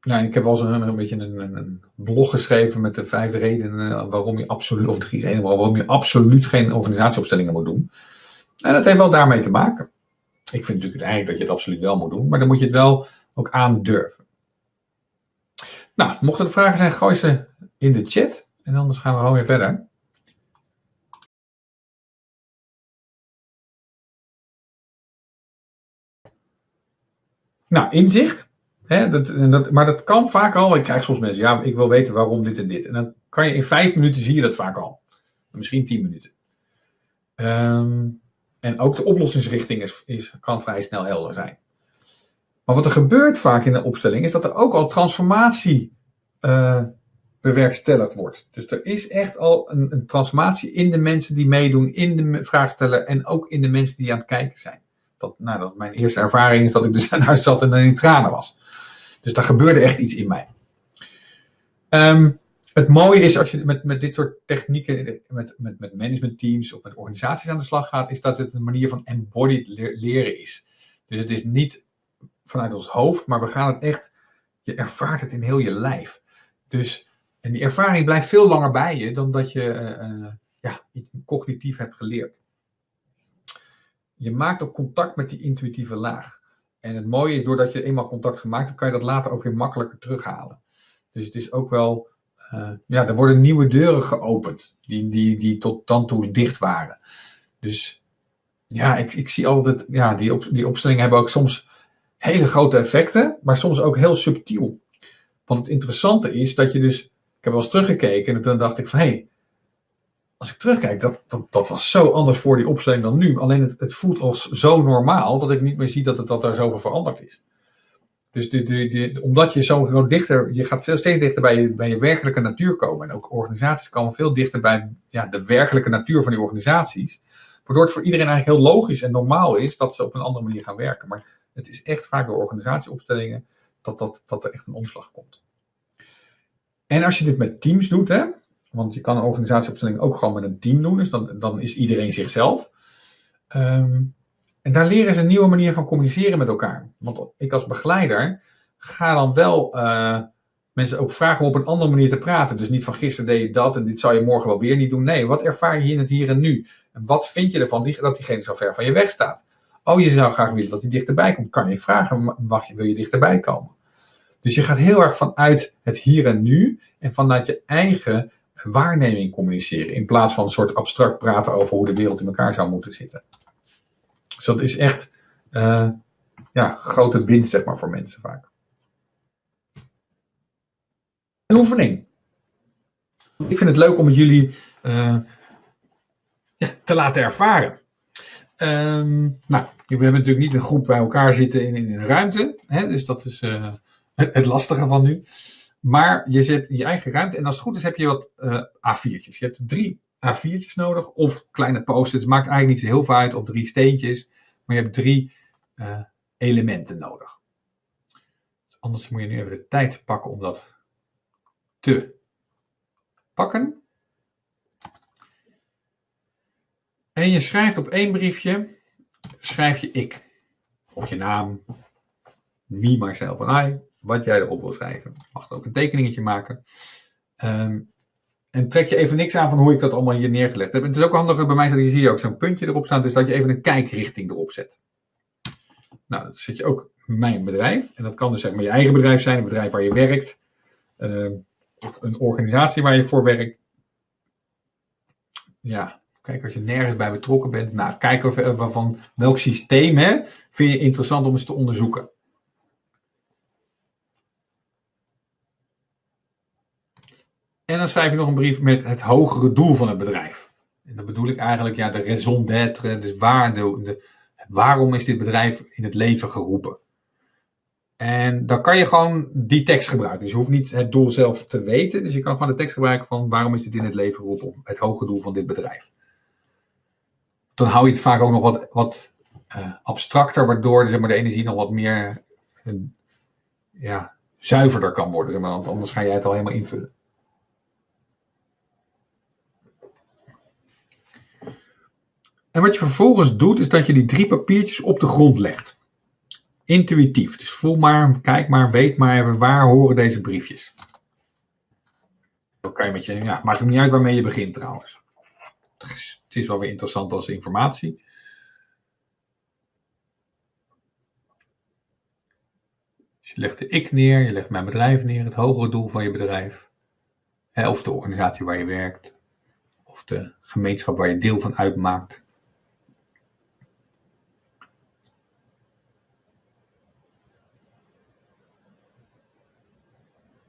ik heb wel eens een, beetje een, een, blog geschreven met de vijf redenen waarom je absoluut, of drie redenen waarom je absoluut geen organisatieopstellingen moet doen. En dat heeft wel daarmee te maken. Ik vind natuurlijk uiteindelijk dat je het absoluut wel moet doen, maar dan moet je het wel ook aandurven. Nou, mochten er vragen zijn, gooi ze in de chat. En anders gaan we gewoon weer verder. Nou, inzicht. Hè, dat, dat, maar dat kan vaak al. Ik krijg soms mensen, ja, ik wil weten waarom dit en dit. En dan kan je in vijf minuten zie je dat vaak al. Misschien tien minuten. Um, en ook de oplossingsrichting is, is, kan vrij snel helder zijn. Maar wat er gebeurt vaak in de opstelling is dat er ook al transformatie uh, bewerkstelligd wordt. Dus er is echt al een, een, transformatie in de mensen die meedoen, in de vraagstellen en ook in de mensen die aan het kijken zijn. Dat, nou, dat mijn eerste ervaring is dat ik dus <laughs> daar zat en dan in tranen was. Dus daar gebeurde echt iets in mij. Um, het mooie is als je met, met dit soort technieken, met, met, met managementteams of met organisaties aan de slag gaat, is dat het een manier van embodied leren is. Dus het is niet vanuit ons hoofd, maar we gaan het echt, je ervaart het in heel je lijf. Dus en die ervaring blijft veel langer bij je dan dat je uh, ja, cognitief hebt geleerd. Je maakt ook contact met die intuïtieve laag. En het mooie is, doordat je eenmaal contact gemaakt hebt, kan je dat later ook weer makkelijker terughalen. Dus het is ook wel, uh, ja, er worden nieuwe deuren geopend, die, die, die tot dan toe dicht waren. Dus ja, ik, ik zie altijd, ja, die, op, die opstellingen hebben ook soms hele grote effecten, maar soms ook heel subtiel. Want het interessante is dat je dus ik heb wel eens teruggekeken en toen dacht ik van hé, hey, als ik terugkijk, dat, dat, dat was zo anders voor die opstelling dan nu. Alleen het, het voelt als zo normaal dat ik niet meer zie dat het dat daar zoveel veranderd is. Dus omdat je zo dichter, je gaat veel steeds dichter bij je, bij je werkelijke natuur komen. En ook organisaties komen veel dichter bij ja, de werkelijke natuur van die organisaties. Waardoor het voor iedereen eigenlijk heel logisch en normaal is dat ze op een andere manier gaan werken. Maar het is echt vaak door organisatieopstellingen dat, dat, dat er echt een omslag komt. En als je dit met teams doet, hè, want je kan een organisatieopstelling ook gewoon met een team doen, dus dan, dan is iedereen zichzelf. Um, en daar leren ze een nieuwe manier van communiceren met elkaar. Want ik als begeleider ga dan wel uh, mensen ook vragen om op een andere manier te praten. Dus niet van gisteren deed je dat en dit zou je morgen wel weer niet doen. Nee, wat ervaar je in het hier en nu? En wat vind je ervan dat diegene zo ver van je weg staat? Oh, je zou graag willen dat hij dichterbij komt. Kan je vragen, mag wil je dichterbij komen? Dus je gaat heel erg vanuit het hier en nu en vanuit je eigen waarneming communiceren. In plaats van een soort abstract praten over hoe de wereld in elkaar zou moeten zitten. Dus dat is echt uh, ja, grote winst zeg maar, voor mensen vaak. Een oefening. Ik vind het leuk om jullie ja, te laten ervaren. Um, nou, we hebben natuurlijk niet een groep bij elkaar zitten in, in een ruimte. Hè, dus dat is uh, <laughs> het lastige van nu. Maar je hebt je eigen ruimte en als het goed is heb je wat uh, A4'tjes. Je hebt drie A4'tjes nodig of kleine post-its. Maakt eigenlijk niet zo heel veel uit of drie steentjes. Maar je hebt drie uh, elementen nodig. Anders moet je nu even de tijd pakken om dat te pakken. En je schrijft op één briefje, schrijf je ik. Of je naam, me, myself en I wat jij erop wil schrijven. Je mag er ook een tekeningetje maken. Um, en trek je even niks aan van hoe ik dat allemaal hier neergelegd heb. Het is ook handig bij mij dat je ziet ook zo'n puntje erop staan, dus dat je even een kijkrichting erop zet. Nou, dan zet je ook mijn bedrijf. En dat kan dus zeg maar je eigen bedrijf zijn, een bedrijf waar je werkt. Uh, of een organisatie waar je voor werkt. Ja, kijk als je nergens bij betrokken bent. Nou, kijk of, van welk systeem hè, vind je interessant om eens te onderzoeken. En dan schrijf je nog een brief met het hogere doel van het bedrijf. En dan bedoel ik eigenlijk ja, de raison d'être, dus de, waarom is dit bedrijf in het leven geroepen? En dan kan je gewoon die tekst gebruiken. Dus je hoeft niet het doel zelf te weten. Dus je kan gewoon de tekst gebruiken van waarom is dit in het leven geroepen? Het hoge doel van dit bedrijf. Dan hou je het vaak ook nog wat, wat uh, abstracter, waardoor zeg maar, de energie nog wat meer uh, ja, zuiverder kan worden. Zeg maar, want anders ga jij het al helemaal invullen. En wat je vervolgens doet, is dat je die drie papiertjes op de grond legt. Intuïtief. Dus voel maar, kijk maar, weet maar, waar horen deze briefjes. Dan kan je met je, ja, maakt het niet uit waarmee je begint trouwens. Het is wel weer interessant als informatie. Dus je legt de ik neer, je legt mijn bedrijf neer, het hogere doel van je bedrijf. Of de organisatie waar je werkt. Of de gemeenschap waar je deel van uitmaakt.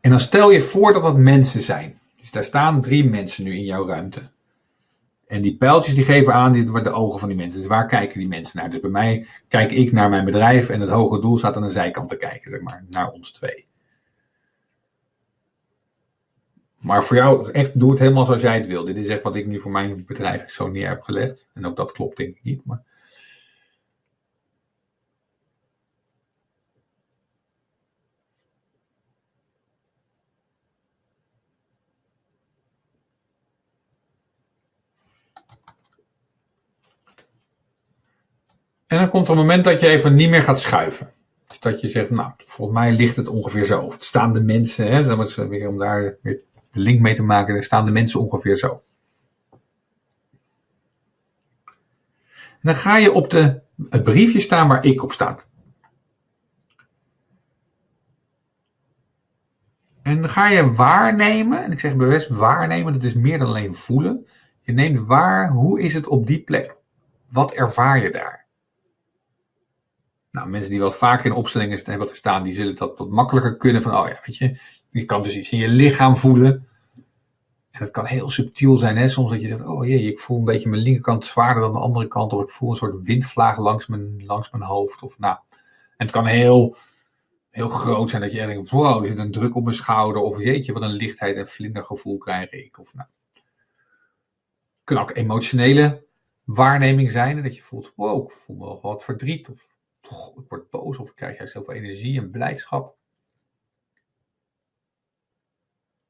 En dan stel je voor dat dat mensen zijn. Dus daar staan drie mensen nu in jouw ruimte. En die pijltjes die geven aan dit de ogen van die mensen. Dus waar kijken die mensen naar? Dus bij mij kijk ik naar mijn bedrijf en het hoge doel staat aan de zijkant te kijken, zeg maar, naar ons twee. Maar voor jou, echt, doe het helemaal zoals jij het wil. Dit is echt wat ik nu voor mijn bedrijf zo neer heb gelegd. En ook dat klopt denk ik niet, maar... En dan komt er een moment dat je even niet meer gaat schuiven. Dus dat je zegt, nou, volgens mij ligt het ongeveer zo. Het staan de mensen, hè, dan is weer om daar weer link mee te maken, er staan de mensen ongeveer zo. En dan ga je op de, het briefje staan waar ik op staat. En dan ga je waarnemen, en ik zeg bewust waarnemen, dat is meer dan alleen voelen. Je neemt waar, hoe is het op die plek? Wat ervaar je daar? Nou, mensen die wat vaker in opstellingen hebben gestaan, die zullen dat wat makkelijker kunnen. Van, oh ja, weet je, je kan dus iets in je lichaam voelen. En dat kan heel subtiel zijn, hè? soms dat je zegt, oh jee, ik voel een beetje mijn linkerkant zwaarder dan de andere kant. Of ik voel een soort windvlaag langs mijn, langs mijn hoofd. Of, nou. En het kan heel, heel groot zijn dat je denkt, wow, er zit een druk op mijn schouder. Of jeetje, wat een lichtheid en vlindergevoel krijg ik. Of nou. Het kan ook emotionele waarneming zijn. Dat je voelt, wow, ik voel wel wat verdriet. Of ik word boos of krijg juist heel veel energie en blijdschap.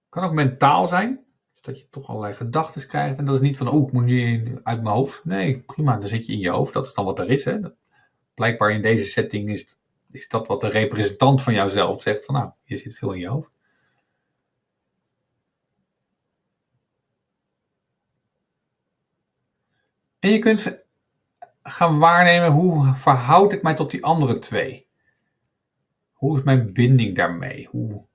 Kan ook mentaal zijn. Dus dat je toch allerlei gedachten krijgt. En dat is niet van, oh, ik moet nu uit mijn hoofd. Nee, prima, dan zit je in je hoofd. Dat is dan wat er is. Hè. Blijkbaar in deze setting is, is dat wat de representant van jouzelf zegt. Van, nou, je zit veel in je hoofd. En je kunt gaan waarnemen hoe verhoud ik mij tot die andere twee? Hoe is mijn binding daarmee? Hoe,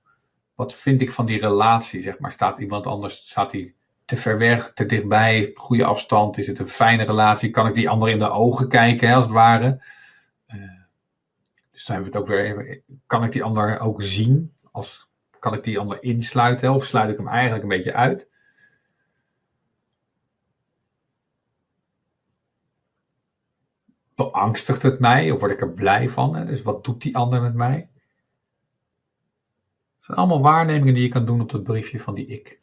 wat vind ik van die relatie? Zeg maar, staat iemand anders, staat hij te ver weg, te dichtbij, goede afstand? Is het een fijne relatie? Kan ik die ander in de ogen kijken, als het ware? Uh, dus zijn we het ook weer even, kan ik die ander ook zien? Als, kan ik die ander insluiten of sluit ik hem eigenlijk een beetje uit? Beangstigt het mij of word ik er blij van? Hè? Dus wat doet die ander met mij? Het zijn allemaal waarnemingen die je kan doen op het briefje van die ik.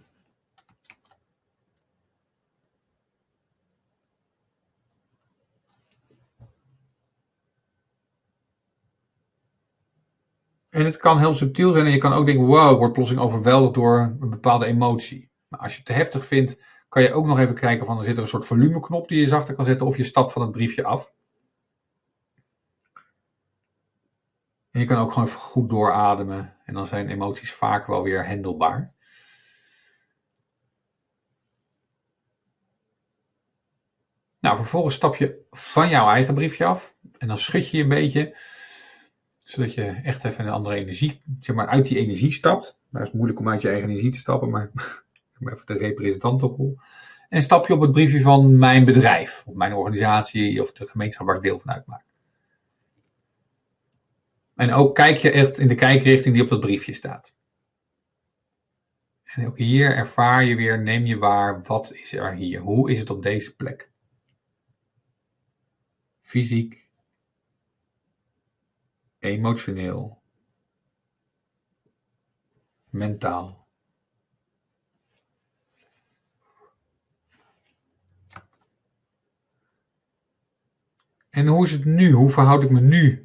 En het kan heel subtiel zijn en je kan ook denken, wow, ik word plotseling overweldigd door een bepaalde emotie. Maar als je het te heftig vindt, kan je ook nog even kijken van, er zit er een soort volumeknop die je zachter kan zetten of je stapt van het briefje af. En je kan ook gewoon even goed doorademen. En dan zijn emoties vaak wel weer handelbaar. Nou, vervolgens stap je van jouw eigen briefje af. En dan schud je een beetje. Zodat je echt even een andere energie, zeg maar, uit die energie stapt. Nou, het is moeilijk om uit je eigen energie te stappen, maar <laughs> even de representantenrol. En stap je op het briefje van mijn bedrijf, of mijn organisatie, of de gemeenschap waar ik deel van uitmaak. En ook kijk je echt in de kijkrichting die op dat briefje staat. En ook hier ervaar je weer, neem je waar, wat is er hier? Hoe is het op deze plek? Fysiek, emotioneel, mentaal. En hoe is het nu? Hoe verhoud ik me nu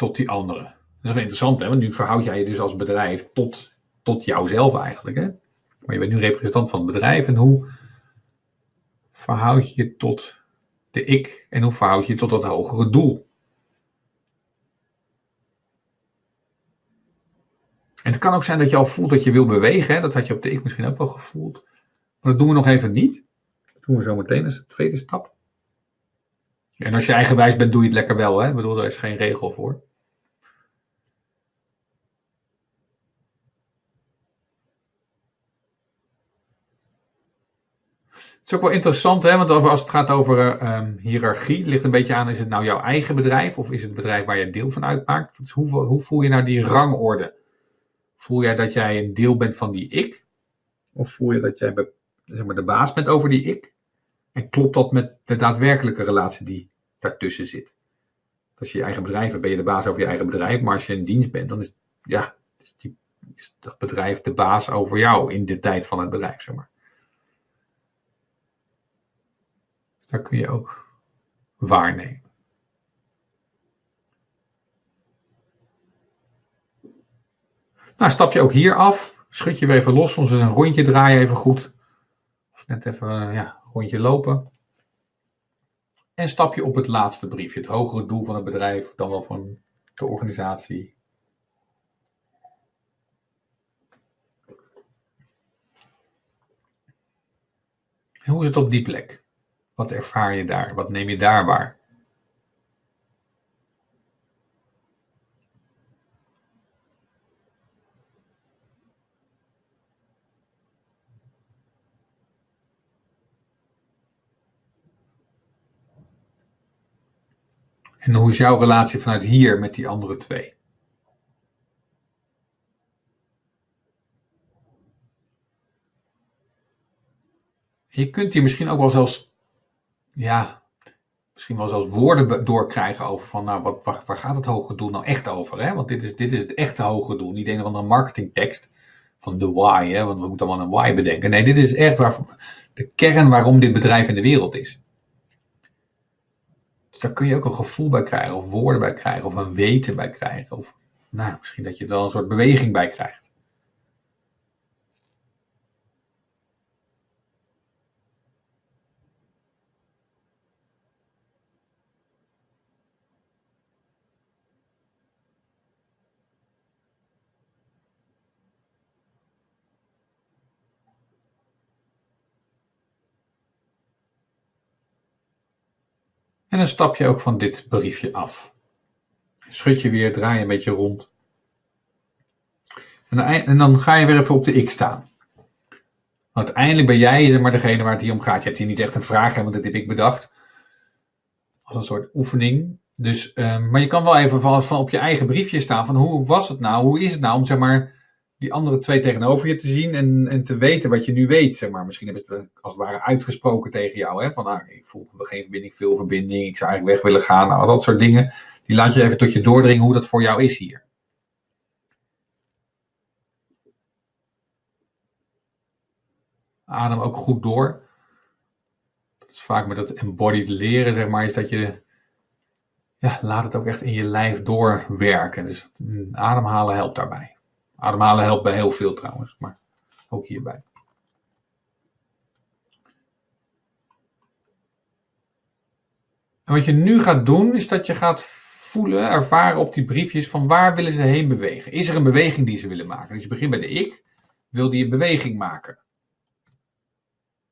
tot die anderen? Dat is wel interessant, hè? want nu verhoud jij je dus als bedrijf tot, tot jouzelf eigenlijk. Hè? Maar je bent nu representant van het bedrijf en hoe verhoud je je tot de ik en hoe verhoud je je tot dat hogere doel? En het kan ook zijn dat je al voelt dat je wil bewegen. Hè? Dat had je op de ik misschien ook wel gevoeld. Maar dat doen we nog even niet. Dat doen we zo meteen als de tweede stap. En als je eigenwijs bent, doe je het lekker wel. Hè? Ik bedoel, daar is geen regel voor. Is ook wel interessant, hè? want als het gaat over um, hiërarchie, ligt een beetje aan, is het nou jouw eigen bedrijf of is het bedrijf waar je deel van uitmaakt? Hoe, hoe voel je nou die rangorde? Voel jij dat jij een deel bent van die ik? Of voel je dat jij zeg maar, de baas bent over die ik? En klopt dat met de daadwerkelijke relatie die daartussen zit? Als je je eigen bedrijf hebt, ben je de baas over je eigen bedrijf. Maar als je in dienst bent, dan is, ja, is, die, is dat bedrijf de baas over jou in de tijd van het bedrijf, zeg maar. Dus daar kun je ook waarnemen. Nou, stap je ook hier af. Schud je weer even los. Soms een rondje draaien even goed. Of net even ja, een rondje lopen. En stap je op het laatste briefje. Het hogere doel van het bedrijf. Dan wel van de organisatie. En hoe is het op die plek? Wat ervaar je daar? Wat neem je daar waar? En hoe is jouw relatie vanuit hier met die andere twee? Je kunt hier misschien ook wel zelfs, ja, misschien wel zelfs woorden doorkrijgen over van, nou, wat, waar, gaat het hoge doel nou echt over? Hè? Want dit is, dit is het echte hoge doel, niet een of andere marketingtekst van de why, hè? want we moeten allemaal een why bedenken. Nee, dit is echt waar, de kern waarom dit bedrijf in de wereld is. Dus daar kun je ook een gevoel bij krijgen, of woorden bij krijgen, of een weten bij krijgen. Of nou, misschien dat je er een soort beweging bij krijgt. En dan stap je ook van dit briefje af. Schud je weer, draai je een beetje rond. En dan, ga je weer even op de ik staan. Uiteindelijk ben jij zeg maar, degene waar het hier om gaat. Je hebt hier niet echt een vraag, want dat heb ik bedacht. Als een soort oefening. Dus, um, maar je kan wel even van, van op je eigen briefje staan van hoe was het nou? Hoe is het nou om zeg maar die andere twee tegenover je te zien en, en te weten wat je nu weet. Zeg maar. Misschien hebben ze het als het ware uitgesproken tegen jou. Hè? Van nou, ik voel geen verbinding, veel verbinding, ik zou eigenlijk weg willen gaan. Nou, dat soort dingen. Die laat je even tot je doordringen hoe dat voor jou is hier. Adem ook goed door. Dat is vaak met dat embodied leren, zeg maar, is dat je ja, laat het ook echt in je lijf doorwerken. Dus ademhalen helpt daarbij. Ademhalen helpt bij heel veel trouwens, maar ook hierbij. En wat je nu gaat doen, is dat je gaat voelen, ervaren op die briefjes van waar willen ze heen bewegen. Is er een beweging die ze willen maken? Dus je begint bij de ik, wil die een beweging maken.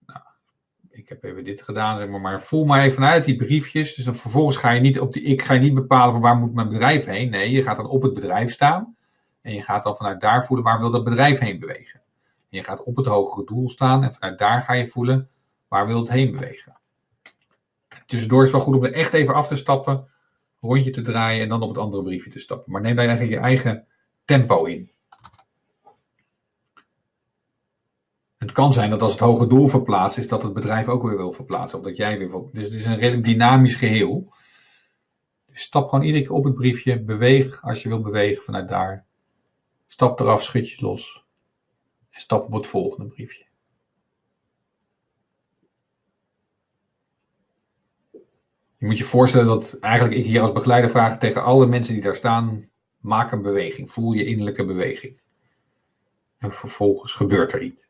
Nou, ik heb even dit gedaan, zeg maar, maar voel maar even vanuit die briefjes. Dus dan vervolgens ga je niet op die ik, ga je niet bepalen van waar moet mijn bedrijf heen. Nee, je gaat dan op het bedrijf staan. En je gaat dan vanuit daar voelen waar wil dat bedrijf heen bewegen. En je gaat op het hogere doel staan en vanuit daar ga je voelen waar wil het heen bewegen. Tussendoor is het wel goed om er echt even af te stappen, rondje te draaien en dan op het andere briefje te stappen. Maar neem daar eigenlijk je eigen tempo in. Het kan zijn dat als het hoge doel verplaatst is, dat het bedrijf ook weer wil verplaatsen. Of dat jij weer wil. Dus het is een redelijk dynamisch geheel. Dus stap gewoon iedere keer op het briefje. Beweeg als je wil bewegen vanuit daar. Stap eraf, schud je los. En stap op het volgende briefje. Je moet je voorstellen dat eigenlijk ik hier als begeleider vraag tegen alle mensen die daar staan: maak een beweging. Voel je innerlijke beweging. En vervolgens gebeurt er iets.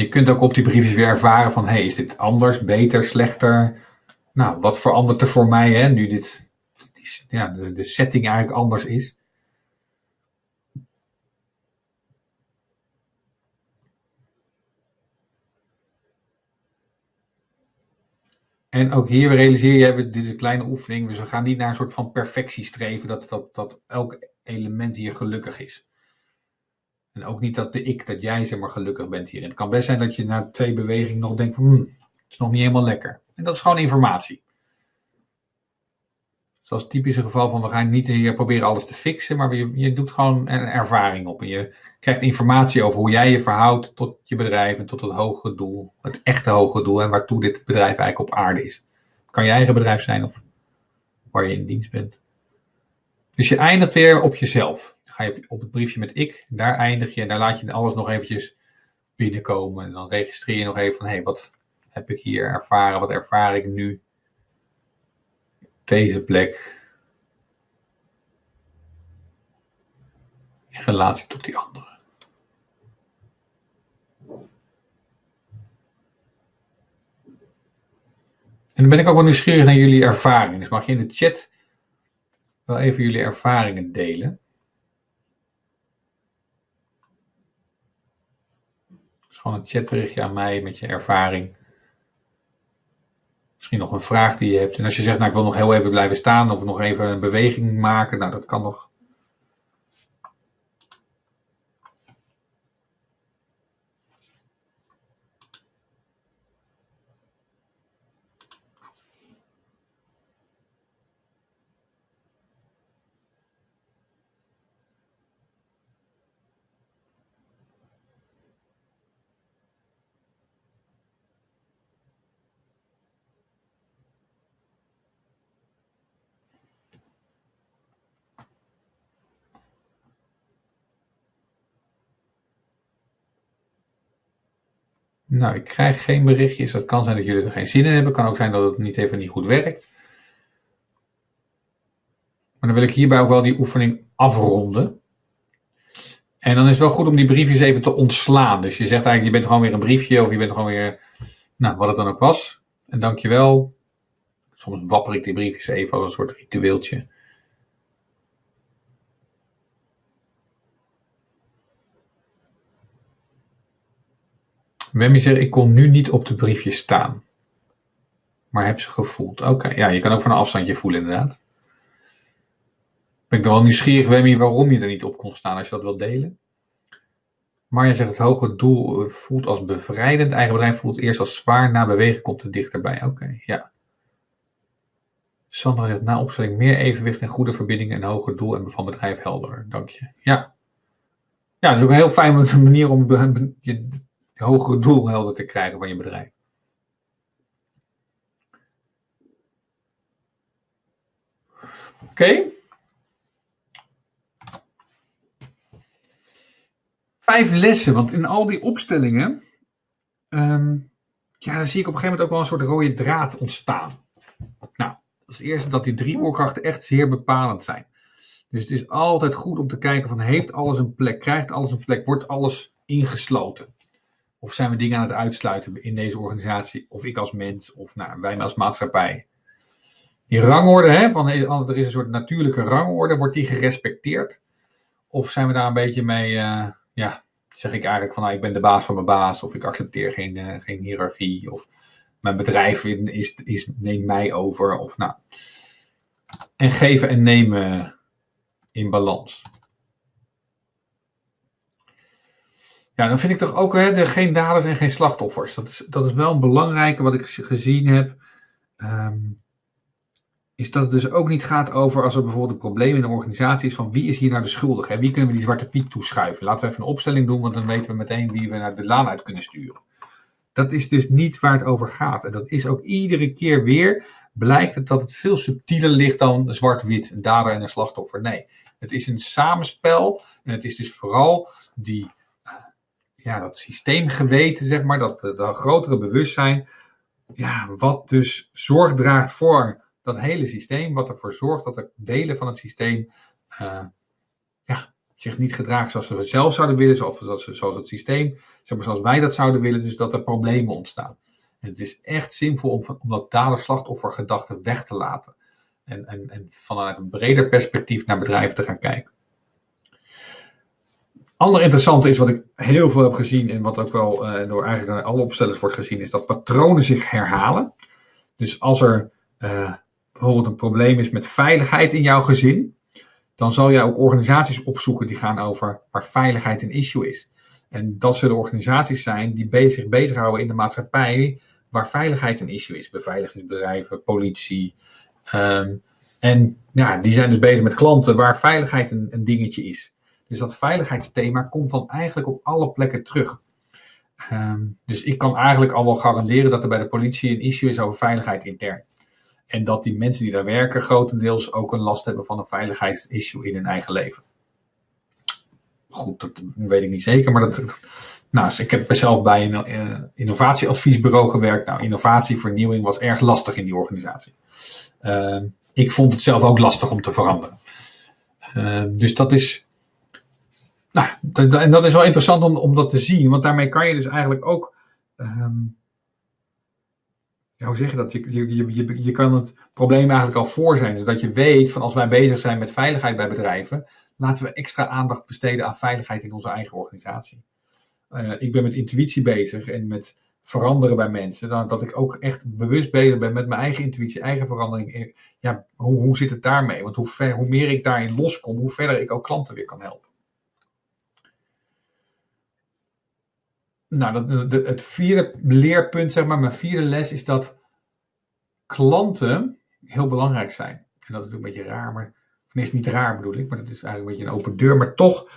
Je kunt ook op die briefjes weer ervaren van, hey, is dit anders, beter, slechter? Nou, wat verandert er voor mij, hè, nu dit, ja, de, de setting eigenlijk anders is? En ook hier realiseer je, dit is een kleine oefening, dus we gaan niet naar een soort van perfectie streven, dat, dat, dat elk element hier gelukkig is. En ook niet dat de ik, dat jij zeg maar gelukkig bent hierin. Het kan best zijn dat je na twee bewegingen nog denkt van, hmm, het is nog niet helemaal lekker. En dat is gewoon informatie. Zoals het typische geval van, we gaan niet hier proberen alles te fixen, maar je, je doet gewoon een ervaring op. En je krijgt informatie over hoe jij je verhoudt tot je bedrijf en tot het hoge doel. Het echte hoge doel en waartoe dit bedrijf eigenlijk op aarde is. Het kan je eigen bedrijf zijn of waar je in dienst bent. Dus je eindigt weer op jezelf ga je op het briefje met ik, daar eindig je en daar laat je alles nog eventjes binnenkomen. En dan registreer je nog even van, hé, hey, wat heb ik hier ervaren, wat ervaar ik nu deze plek in relatie tot die andere. En dan ben ik ook wel nieuwsgierig naar jullie ervaringen. Dus mag je in de chat wel even jullie ervaringen delen. Gewoon een chatberichtje aan mij met je ervaring. Misschien nog een vraag die je hebt. En als je zegt, nou ik wil nog heel even blijven staan of nog even een beweging maken, nou dat kan nog. Nou, ik krijg geen berichtjes. Dat kan zijn dat jullie er geen zin in hebben. Kan ook zijn dat het niet even niet goed werkt. Maar dan wil ik hierbij ook wel die oefening afronden. En dan is het wel goed om die briefjes even te ontslaan. Dus je zegt eigenlijk, je bent gewoon weer een briefje of je bent gewoon weer, nou, wat het dan ook was. En dankjewel. Soms wapper ik die briefjes even als een soort ritueeltje. Wemmy zegt, ik kon nu niet op de briefjes staan. Maar heb ze gevoeld. Oké, ja, je kan ook van een afstandje voelen inderdaad. Ben ik dan wel nieuwsgierig, Wemmy, waarom je er niet op kon staan als je dat wilt delen. Maar je zegt, het hoge doel voelt als bevrijdend. Eigen bedrijf voelt eerst als zwaar. Na bewegen komt het dichterbij. Oké, ja. Sandra zegt, na opstelling meer evenwicht en goede verbindingen en hoger doel en van bedrijf helder. Dank je. Ja. Ja, dat is ook een heel fijne manier om je hogere doel helder te krijgen van je bedrijf. Oké. Vijf lessen, want in al die opstellingen, um, ja, dan zie ik op een gegeven moment ook wel een soort rode draad ontstaan. Nou, als eerste dat die drie oorkrachten echt zeer bepalend zijn. Dus het is altijd goed om te kijken van, heeft alles een plek? Krijgt alles een plek? Wordt alles ingesloten? Of zijn we dingen aan het uitsluiten in deze organisatie? Of ik als mens, of nou, wij als maatschappij. Die rangorde, hè, van, er is een soort natuurlijke rangorde, wordt die gerespecteerd? Of zijn we daar een beetje mee, uh, ja, zeg ik eigenlijk van nou, ik ben de baas van mijn baas, of ik accepteer geen, uh, geen hiërarchie, of mijn bedrijf is, is, neemt mij over, of nou. En geven en nemen in balans. Ja, dan vind ik toch ook hè, de, geen daders en geen slachtoffers. Dat is, dat is wel een belangrijke wat ik gezien heb. Ehm, is dat het dus ook niet gaat over als er bijvoorbeeld een probleem in een organisatie is van wie is hier nou de schuldige? Wie kunnen we die zwarte piet toeschuiven? Laten we even een opstelling doen, want dan weten we meteen wie we naar de laan uit kunnen sturen. Dat is dus niet waar het over gaat. En dat is ook iedere keer weer, blijkt dat het veel subtieler ligt dan zwart-wit, een dader en een slachtoffer. Nee, het is een samenspel en het is dus vooral die, ja, dat systeemgeweten, zeg maar, dat, dat grotere bewustzijn, ja, wat dus zorg draagt voor dat hele systeem, wat ervoor zorgt dat de delen van het systeem uh, ja, zich niet gedragen zoals we het zelf zouden willen, of zoals, zoals het systeem, zoals wij dat zouden willen, dus dat er problemen ontstaan. En het is echt zinvol om, om dat dader-slachtoffer weg te laten. En, en, en vanuit een breder perspectief naar bedrijven te gaan kijken. Ander interessante is wat ik heel veel heb gezien en wat ook wel uh, door eigenlijk alle opstellers wordt gezien, is dat patronen zich herhalen. Dus als er uh, bijvoorbeeld een probleem is met veiligheid in jouw gezin, dan zal jij ook organisaties opzoeken die gaan over waar veiligheid een issue is. En dat zullen organisaties zijn die bezig, bezighouden in de maatschappij waar veiligheid een issue is. Beveiligingsbedrijven, politie. Um, en ja, die zijn dus bezig met klanten waar veiligheid een, een, dingetje is. Dus dat veiligheidsthema komt dan eigenlijk op alle plekken terug. Um, dus ik kan eigenlijk al wel garanderen dat er bij de politie een issue is over veiligheid intern. En dat die mensen die daar werken grotendeels ook een last hebben van een veiligheidsissue in hun eigen leven. Goed, dat weet ik niet zeker, maar dat. Nou, dus ik heb zelf bij een uh, innovatieadviesbureau gewerkt. Nou, innovatie, vernieuwing was erg lastig in die organisatie. Uh, ik vond het zelf ook lastig om te veranderen. Uh, dus dat is. Nou, en dat is wel interessant om, om dat te zien, want daarmee kan je dus eigenlijk ook. Um, hoe zeg je dat? Je, je, je, je kan het probleem eigenlijk al voor zijn. Zodat je weet van als wij bezig zijn met veiligheid bij bedrijven, laten we extra aandacht besteden aan veiligheid in onze eigen organisatie. Uh, ik ben met intuïtie bezig en met veranderen bij mensen. Dan, dat ik ook echt bewust bezig ben met mijn eigen intuïtie, eigen verandering. Ja, hoe, hoe zit het daarmee? Want hoe, ver, hoe meer ik daarin loskom, hoe verder ik ook klanten weer kan helpen. Nou, dat, de, het vierde leerpunt, zeg maar, mijn vierde les is dat klanten heel belangrijk zijn. En dat is natuurlijk een beetje raar, maar, of is niet raar bedoel ik, maar dat is eigenlijk een beetje een open deur. Maar toch,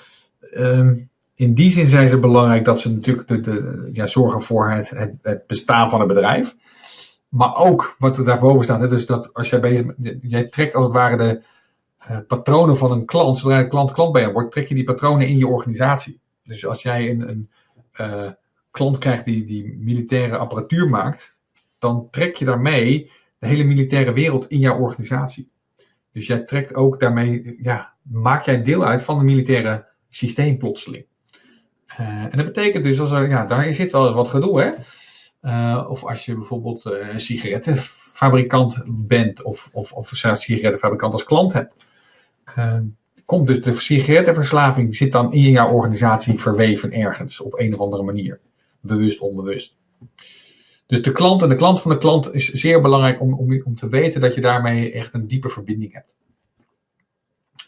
um, in die zin zijn ze belangrijk dat ze natuurlijk de, de, ja, zorgen voor het, het, bestaan van het bedrijf. Maar ook wat er daarboven staat, hè, dus dat als jij bezig jij trekt als het ware de uh, patronen van een klant, zodra de klant klant bij je wordt, trek je die patronen in je organisatie. Dus als jij een, een uh, klant krijgt die, die militaire apparatuur maakt, dan trek je daarmee de hele militaire wereld in jouw organisatie. Dus jij trekt ook daarmee, ja, maak jij deel uit van het militaire systeem plotseling. Uh, en dat betekent dus, als er, ja, daar zit wel wat gedoe, hè. Uh, of als je bijvoorbeeld een sigarettenfabrikant bent, of, of, of een sigarettenfabrikant als klant hebt. komt dus de sigarettenverslaving zit dan in jouw organisatie verweven ergens op een of andere manier bewust, onbewust. Dus de klant en de klant van de klant is zeer belangrijk om, om, om te weten dat je daarmee echt een diepe verbinding hebt.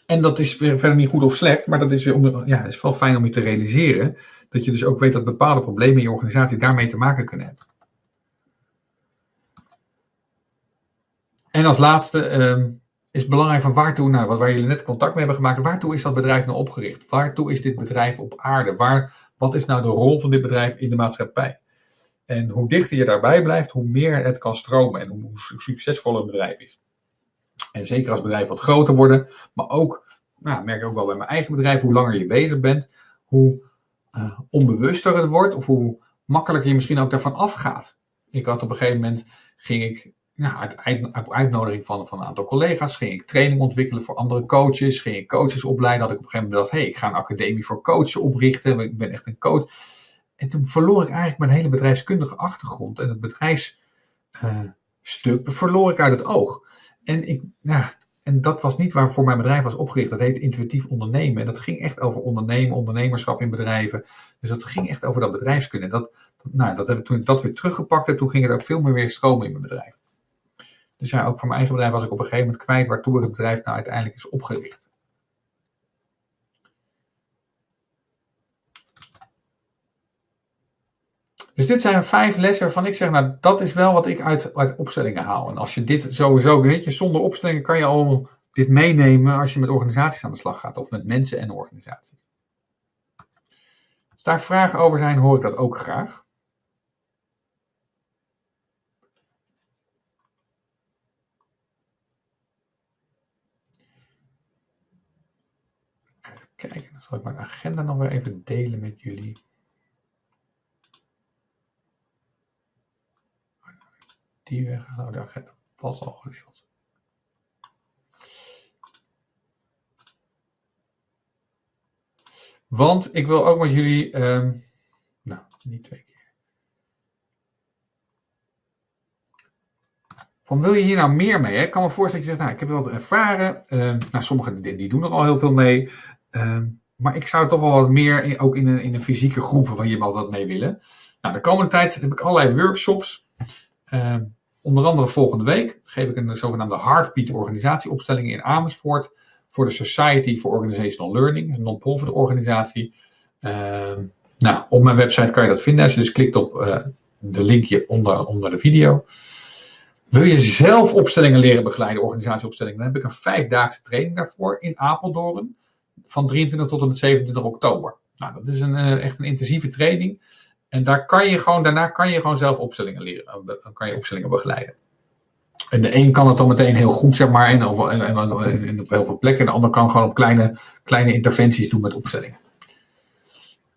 En dat is verder niet goed of slecht, maar dat is, weer om, ja, is wel fijn om je te realiseren. Dat je dus ook weet dat bepaalde problemen in je organisatie daarmee te maken kunnen hebben. En als laatste um, is het belangrijk van waartoe, nou, waar jullie net contact mee hebben gemaakt, waartoe is dat bedrijf nou opgericht? Waartoe is dit bedrijf op aarde? Waar, wat is nou de rol van dit bedrijf in de maatschappij? En hoe dichter je daarbij blijft, hoe meer het kan stromen en hoe succesvoller een bedrijf is. En zeker als bedrijven wat groter worden, maar ook, nou, merk ik ook wel bij mijn eigen bedrijf, hoe langer je bezig bent, hoe uh, onbewuster het wordt of hoe makkelijker je misschien ook daarvan afgaat. Ik had op een gegeven moment, ging ik nou, uit, uitnodiging van, van een aantal collega's ging ik training ontwikkelen voor andere coaches. Ging ik coaches opleiden. Had ik op een gegeven moment bedacht, hey, ik ga een academie voor coaches oprichten. Ik ben echt een coach. En toen verloor ik eigenlijk mijn hele bedrijfskundige achtergrond. En het bedrijfsstuk uh, verloor ik uit het oog. En, ik, ja, en dat was niet waarvoor mijn bedrijf was opgericht. Dat heet intuïtief ondernemen. En dat ging echt over ondernemen, ondernemerschap in bedrijven. Dus dat ging echt over dat bedrijfskunde. En dat, nou, dat heb toen ik dat weer teruggepakt heb, toen ging het ook veel meer weer stromen in mijn bedrijf. Dus ja, ook voor mijn eigen bedrijf was ik op een gegeven moment kwijt waartoe het bedrijf nou uiteindelijk is opgericht. Dus dit zijn vijf lessen waarvan ik zeg, nou dat is wel wat ik uit, uit opstellingen haal. En als je dit sowieso, weet je, zonder opstellingen kan je al dit meenemen als je met organisaties aan de slag gaat. Of met mensen en organisaties. Als daar vragen over zijn, hoor ik dat ook graag. Even kijken, dan zal ik mijn agenda nog weer even delen met jullie. Die weg, nou de agenda was al gedeeld. Want ik wil ook met jullie, um, nou, niet twee keer. Van wil je hier nou meer mee? Hè? Ik kan me voorstellen dat je zegt, nou, ik heb wat ervaren. Um, nou, sommigen die, die, doen er al heel veel mee. Um, maar ik zou toch wel wat meer, in, ook in een, in fysieke groep, je wel wat mee willen. Nou, de komende tijd heb ik allerlei workshops. onder andere volgende week geef ik een zogenaamde Heartbeat organisatieopstelling in Amersfoort voor de Society for Organizational Learning, een non-profit organisatie. Uh, nou, op mijn website kan je dat vinden als je dus klikt op uh, de linkje onder, onder de video. Wil je zelf opstellingen leren begeleiden, organisatieopstellingen, dan heb ik een vijfdaagse training daarvoor in Apeldoorn van 23 tot en met 27 oktober. Nou, dat is een, uh, echt een intensieve training. En daar kan je gewoon, daarna kan je gewoon zelf opstellingen leren. Dan kan je opstellingen begeleiden. En de een kan het dan meteen heel goed, zeg maar, en, en, op heel veel plekken. En de ander kan gewoon op kleine, kleine interventies doen met opstellingen.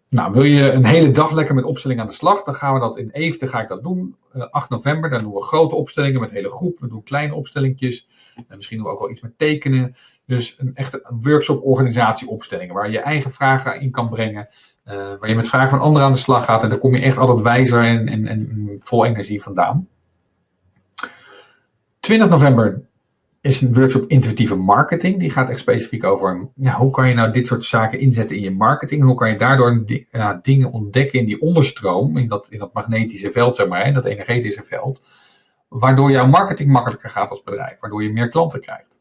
Nou, wil je een hele dag lekker met opstellingen aan de slag, dan gaan we dat in Eefde ga ik dat doen. Uh, eh, 8 november, dan doen we grote opstellingen met hele groep. We doen kleine opstellingjes. En misschien doen we ook wel iets met tekenen. Dus een echte workshop organisatie opstellingen, waar je eigen vragen in kan brengen. Uh, waar je met vragen van anderen aan de slag gaat. En daar kom je echt altijd wijzer en, en, en vol energie vandaan. 20 november is een workshop intuïtieve marketing. Die gaat echt specifiek over hoe kan je nou dit soort zaken inzetten in je marketing. Hoe kan je daardoor dingen ontdekken in die onderstroom, in dat, in dat magnetische veld, zeg maar, in dat energetische veld. Waardoor jouw marketing makkelijker gaat als bedrijf, waardoor je meer klanten krijgt.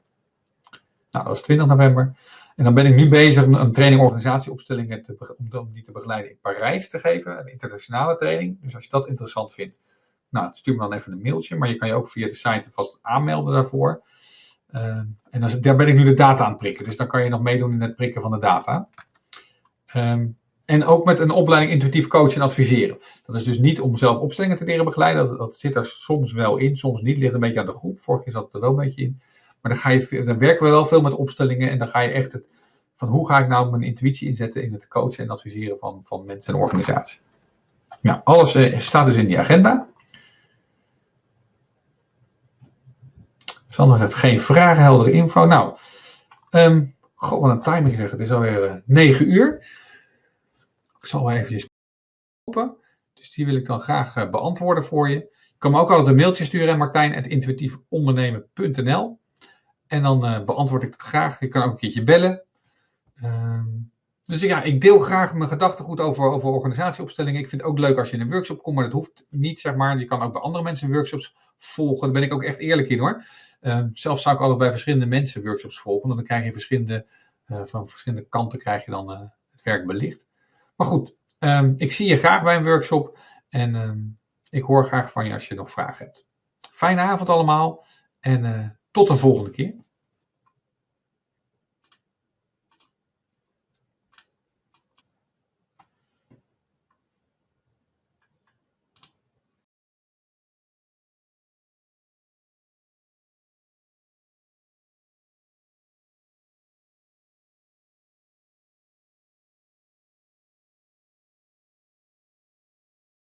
Nou, dat is 20 november. En dan ben ik nu bezig een training organisatieopstellingen te, om die te begeleiden in Parijs te geven, een internationale training. Dus als je dat interessant vindt, nou, stuur me dan even een mailtje, maar je kan je ook via de site vast aanmelden daarvoor. Uh, en dan, daar ben ik nu de data aan het prikken, dus dan kan je nog meedoen in het prikken van de data. Um, en ook met een opleiding intuïtief coachen en adviseren. Dat is dus niet om zelf opstellingen te leren begeleiden. Dat, zit er soms wel in, soms niet. Ligt een beetje aan de groep. Vorig jaar zat het er wel een beetje in. Maar dan, ga je, dan werken we wel veel met opstellingen. En dan ga je echt het, van hoe ga ik nou mijn intuïtie inzetten in het coachen en adviseren van, van mensen en organisaties. Nou, alles uh, staat dus in die agenda. Sander zegt geen vragen, heldere info. Nou, um, god, wat een timing zeg. Het is alweer uh, 9 uur. Ik zal wel even open. Dus die wil ik dan graag uh, beantwoorden voor je. Je kan me ook altijd een mailtje sturen, martijn.intuïtiefondernemen.nl En dan uh, beantwoord ik het graag. Je kan ook een keertje bellen. Um, dus ja, ik deel graag mijn gedachtegoed over, over organisatieopstellingen. Ik vind het ook leuk als je in een workshop komt, maar dat hoeft niet, zeg maar. Je kan ook bij andere mensen workshops volgen. Daar ben ik ook echt eerlijk in hoor. Uh, zelf zou ik altijd bij verschillende mensen workshops volgen, want dan krijg je verschillende, uh, van verschillende kanten krijg je dan uh, het werk belicht. Maar goed, um, ik zie je graag bij een workshop en ik hoor graag van je als je nog vragen hebt. Fijne avond allemaal en tot de volgende keer.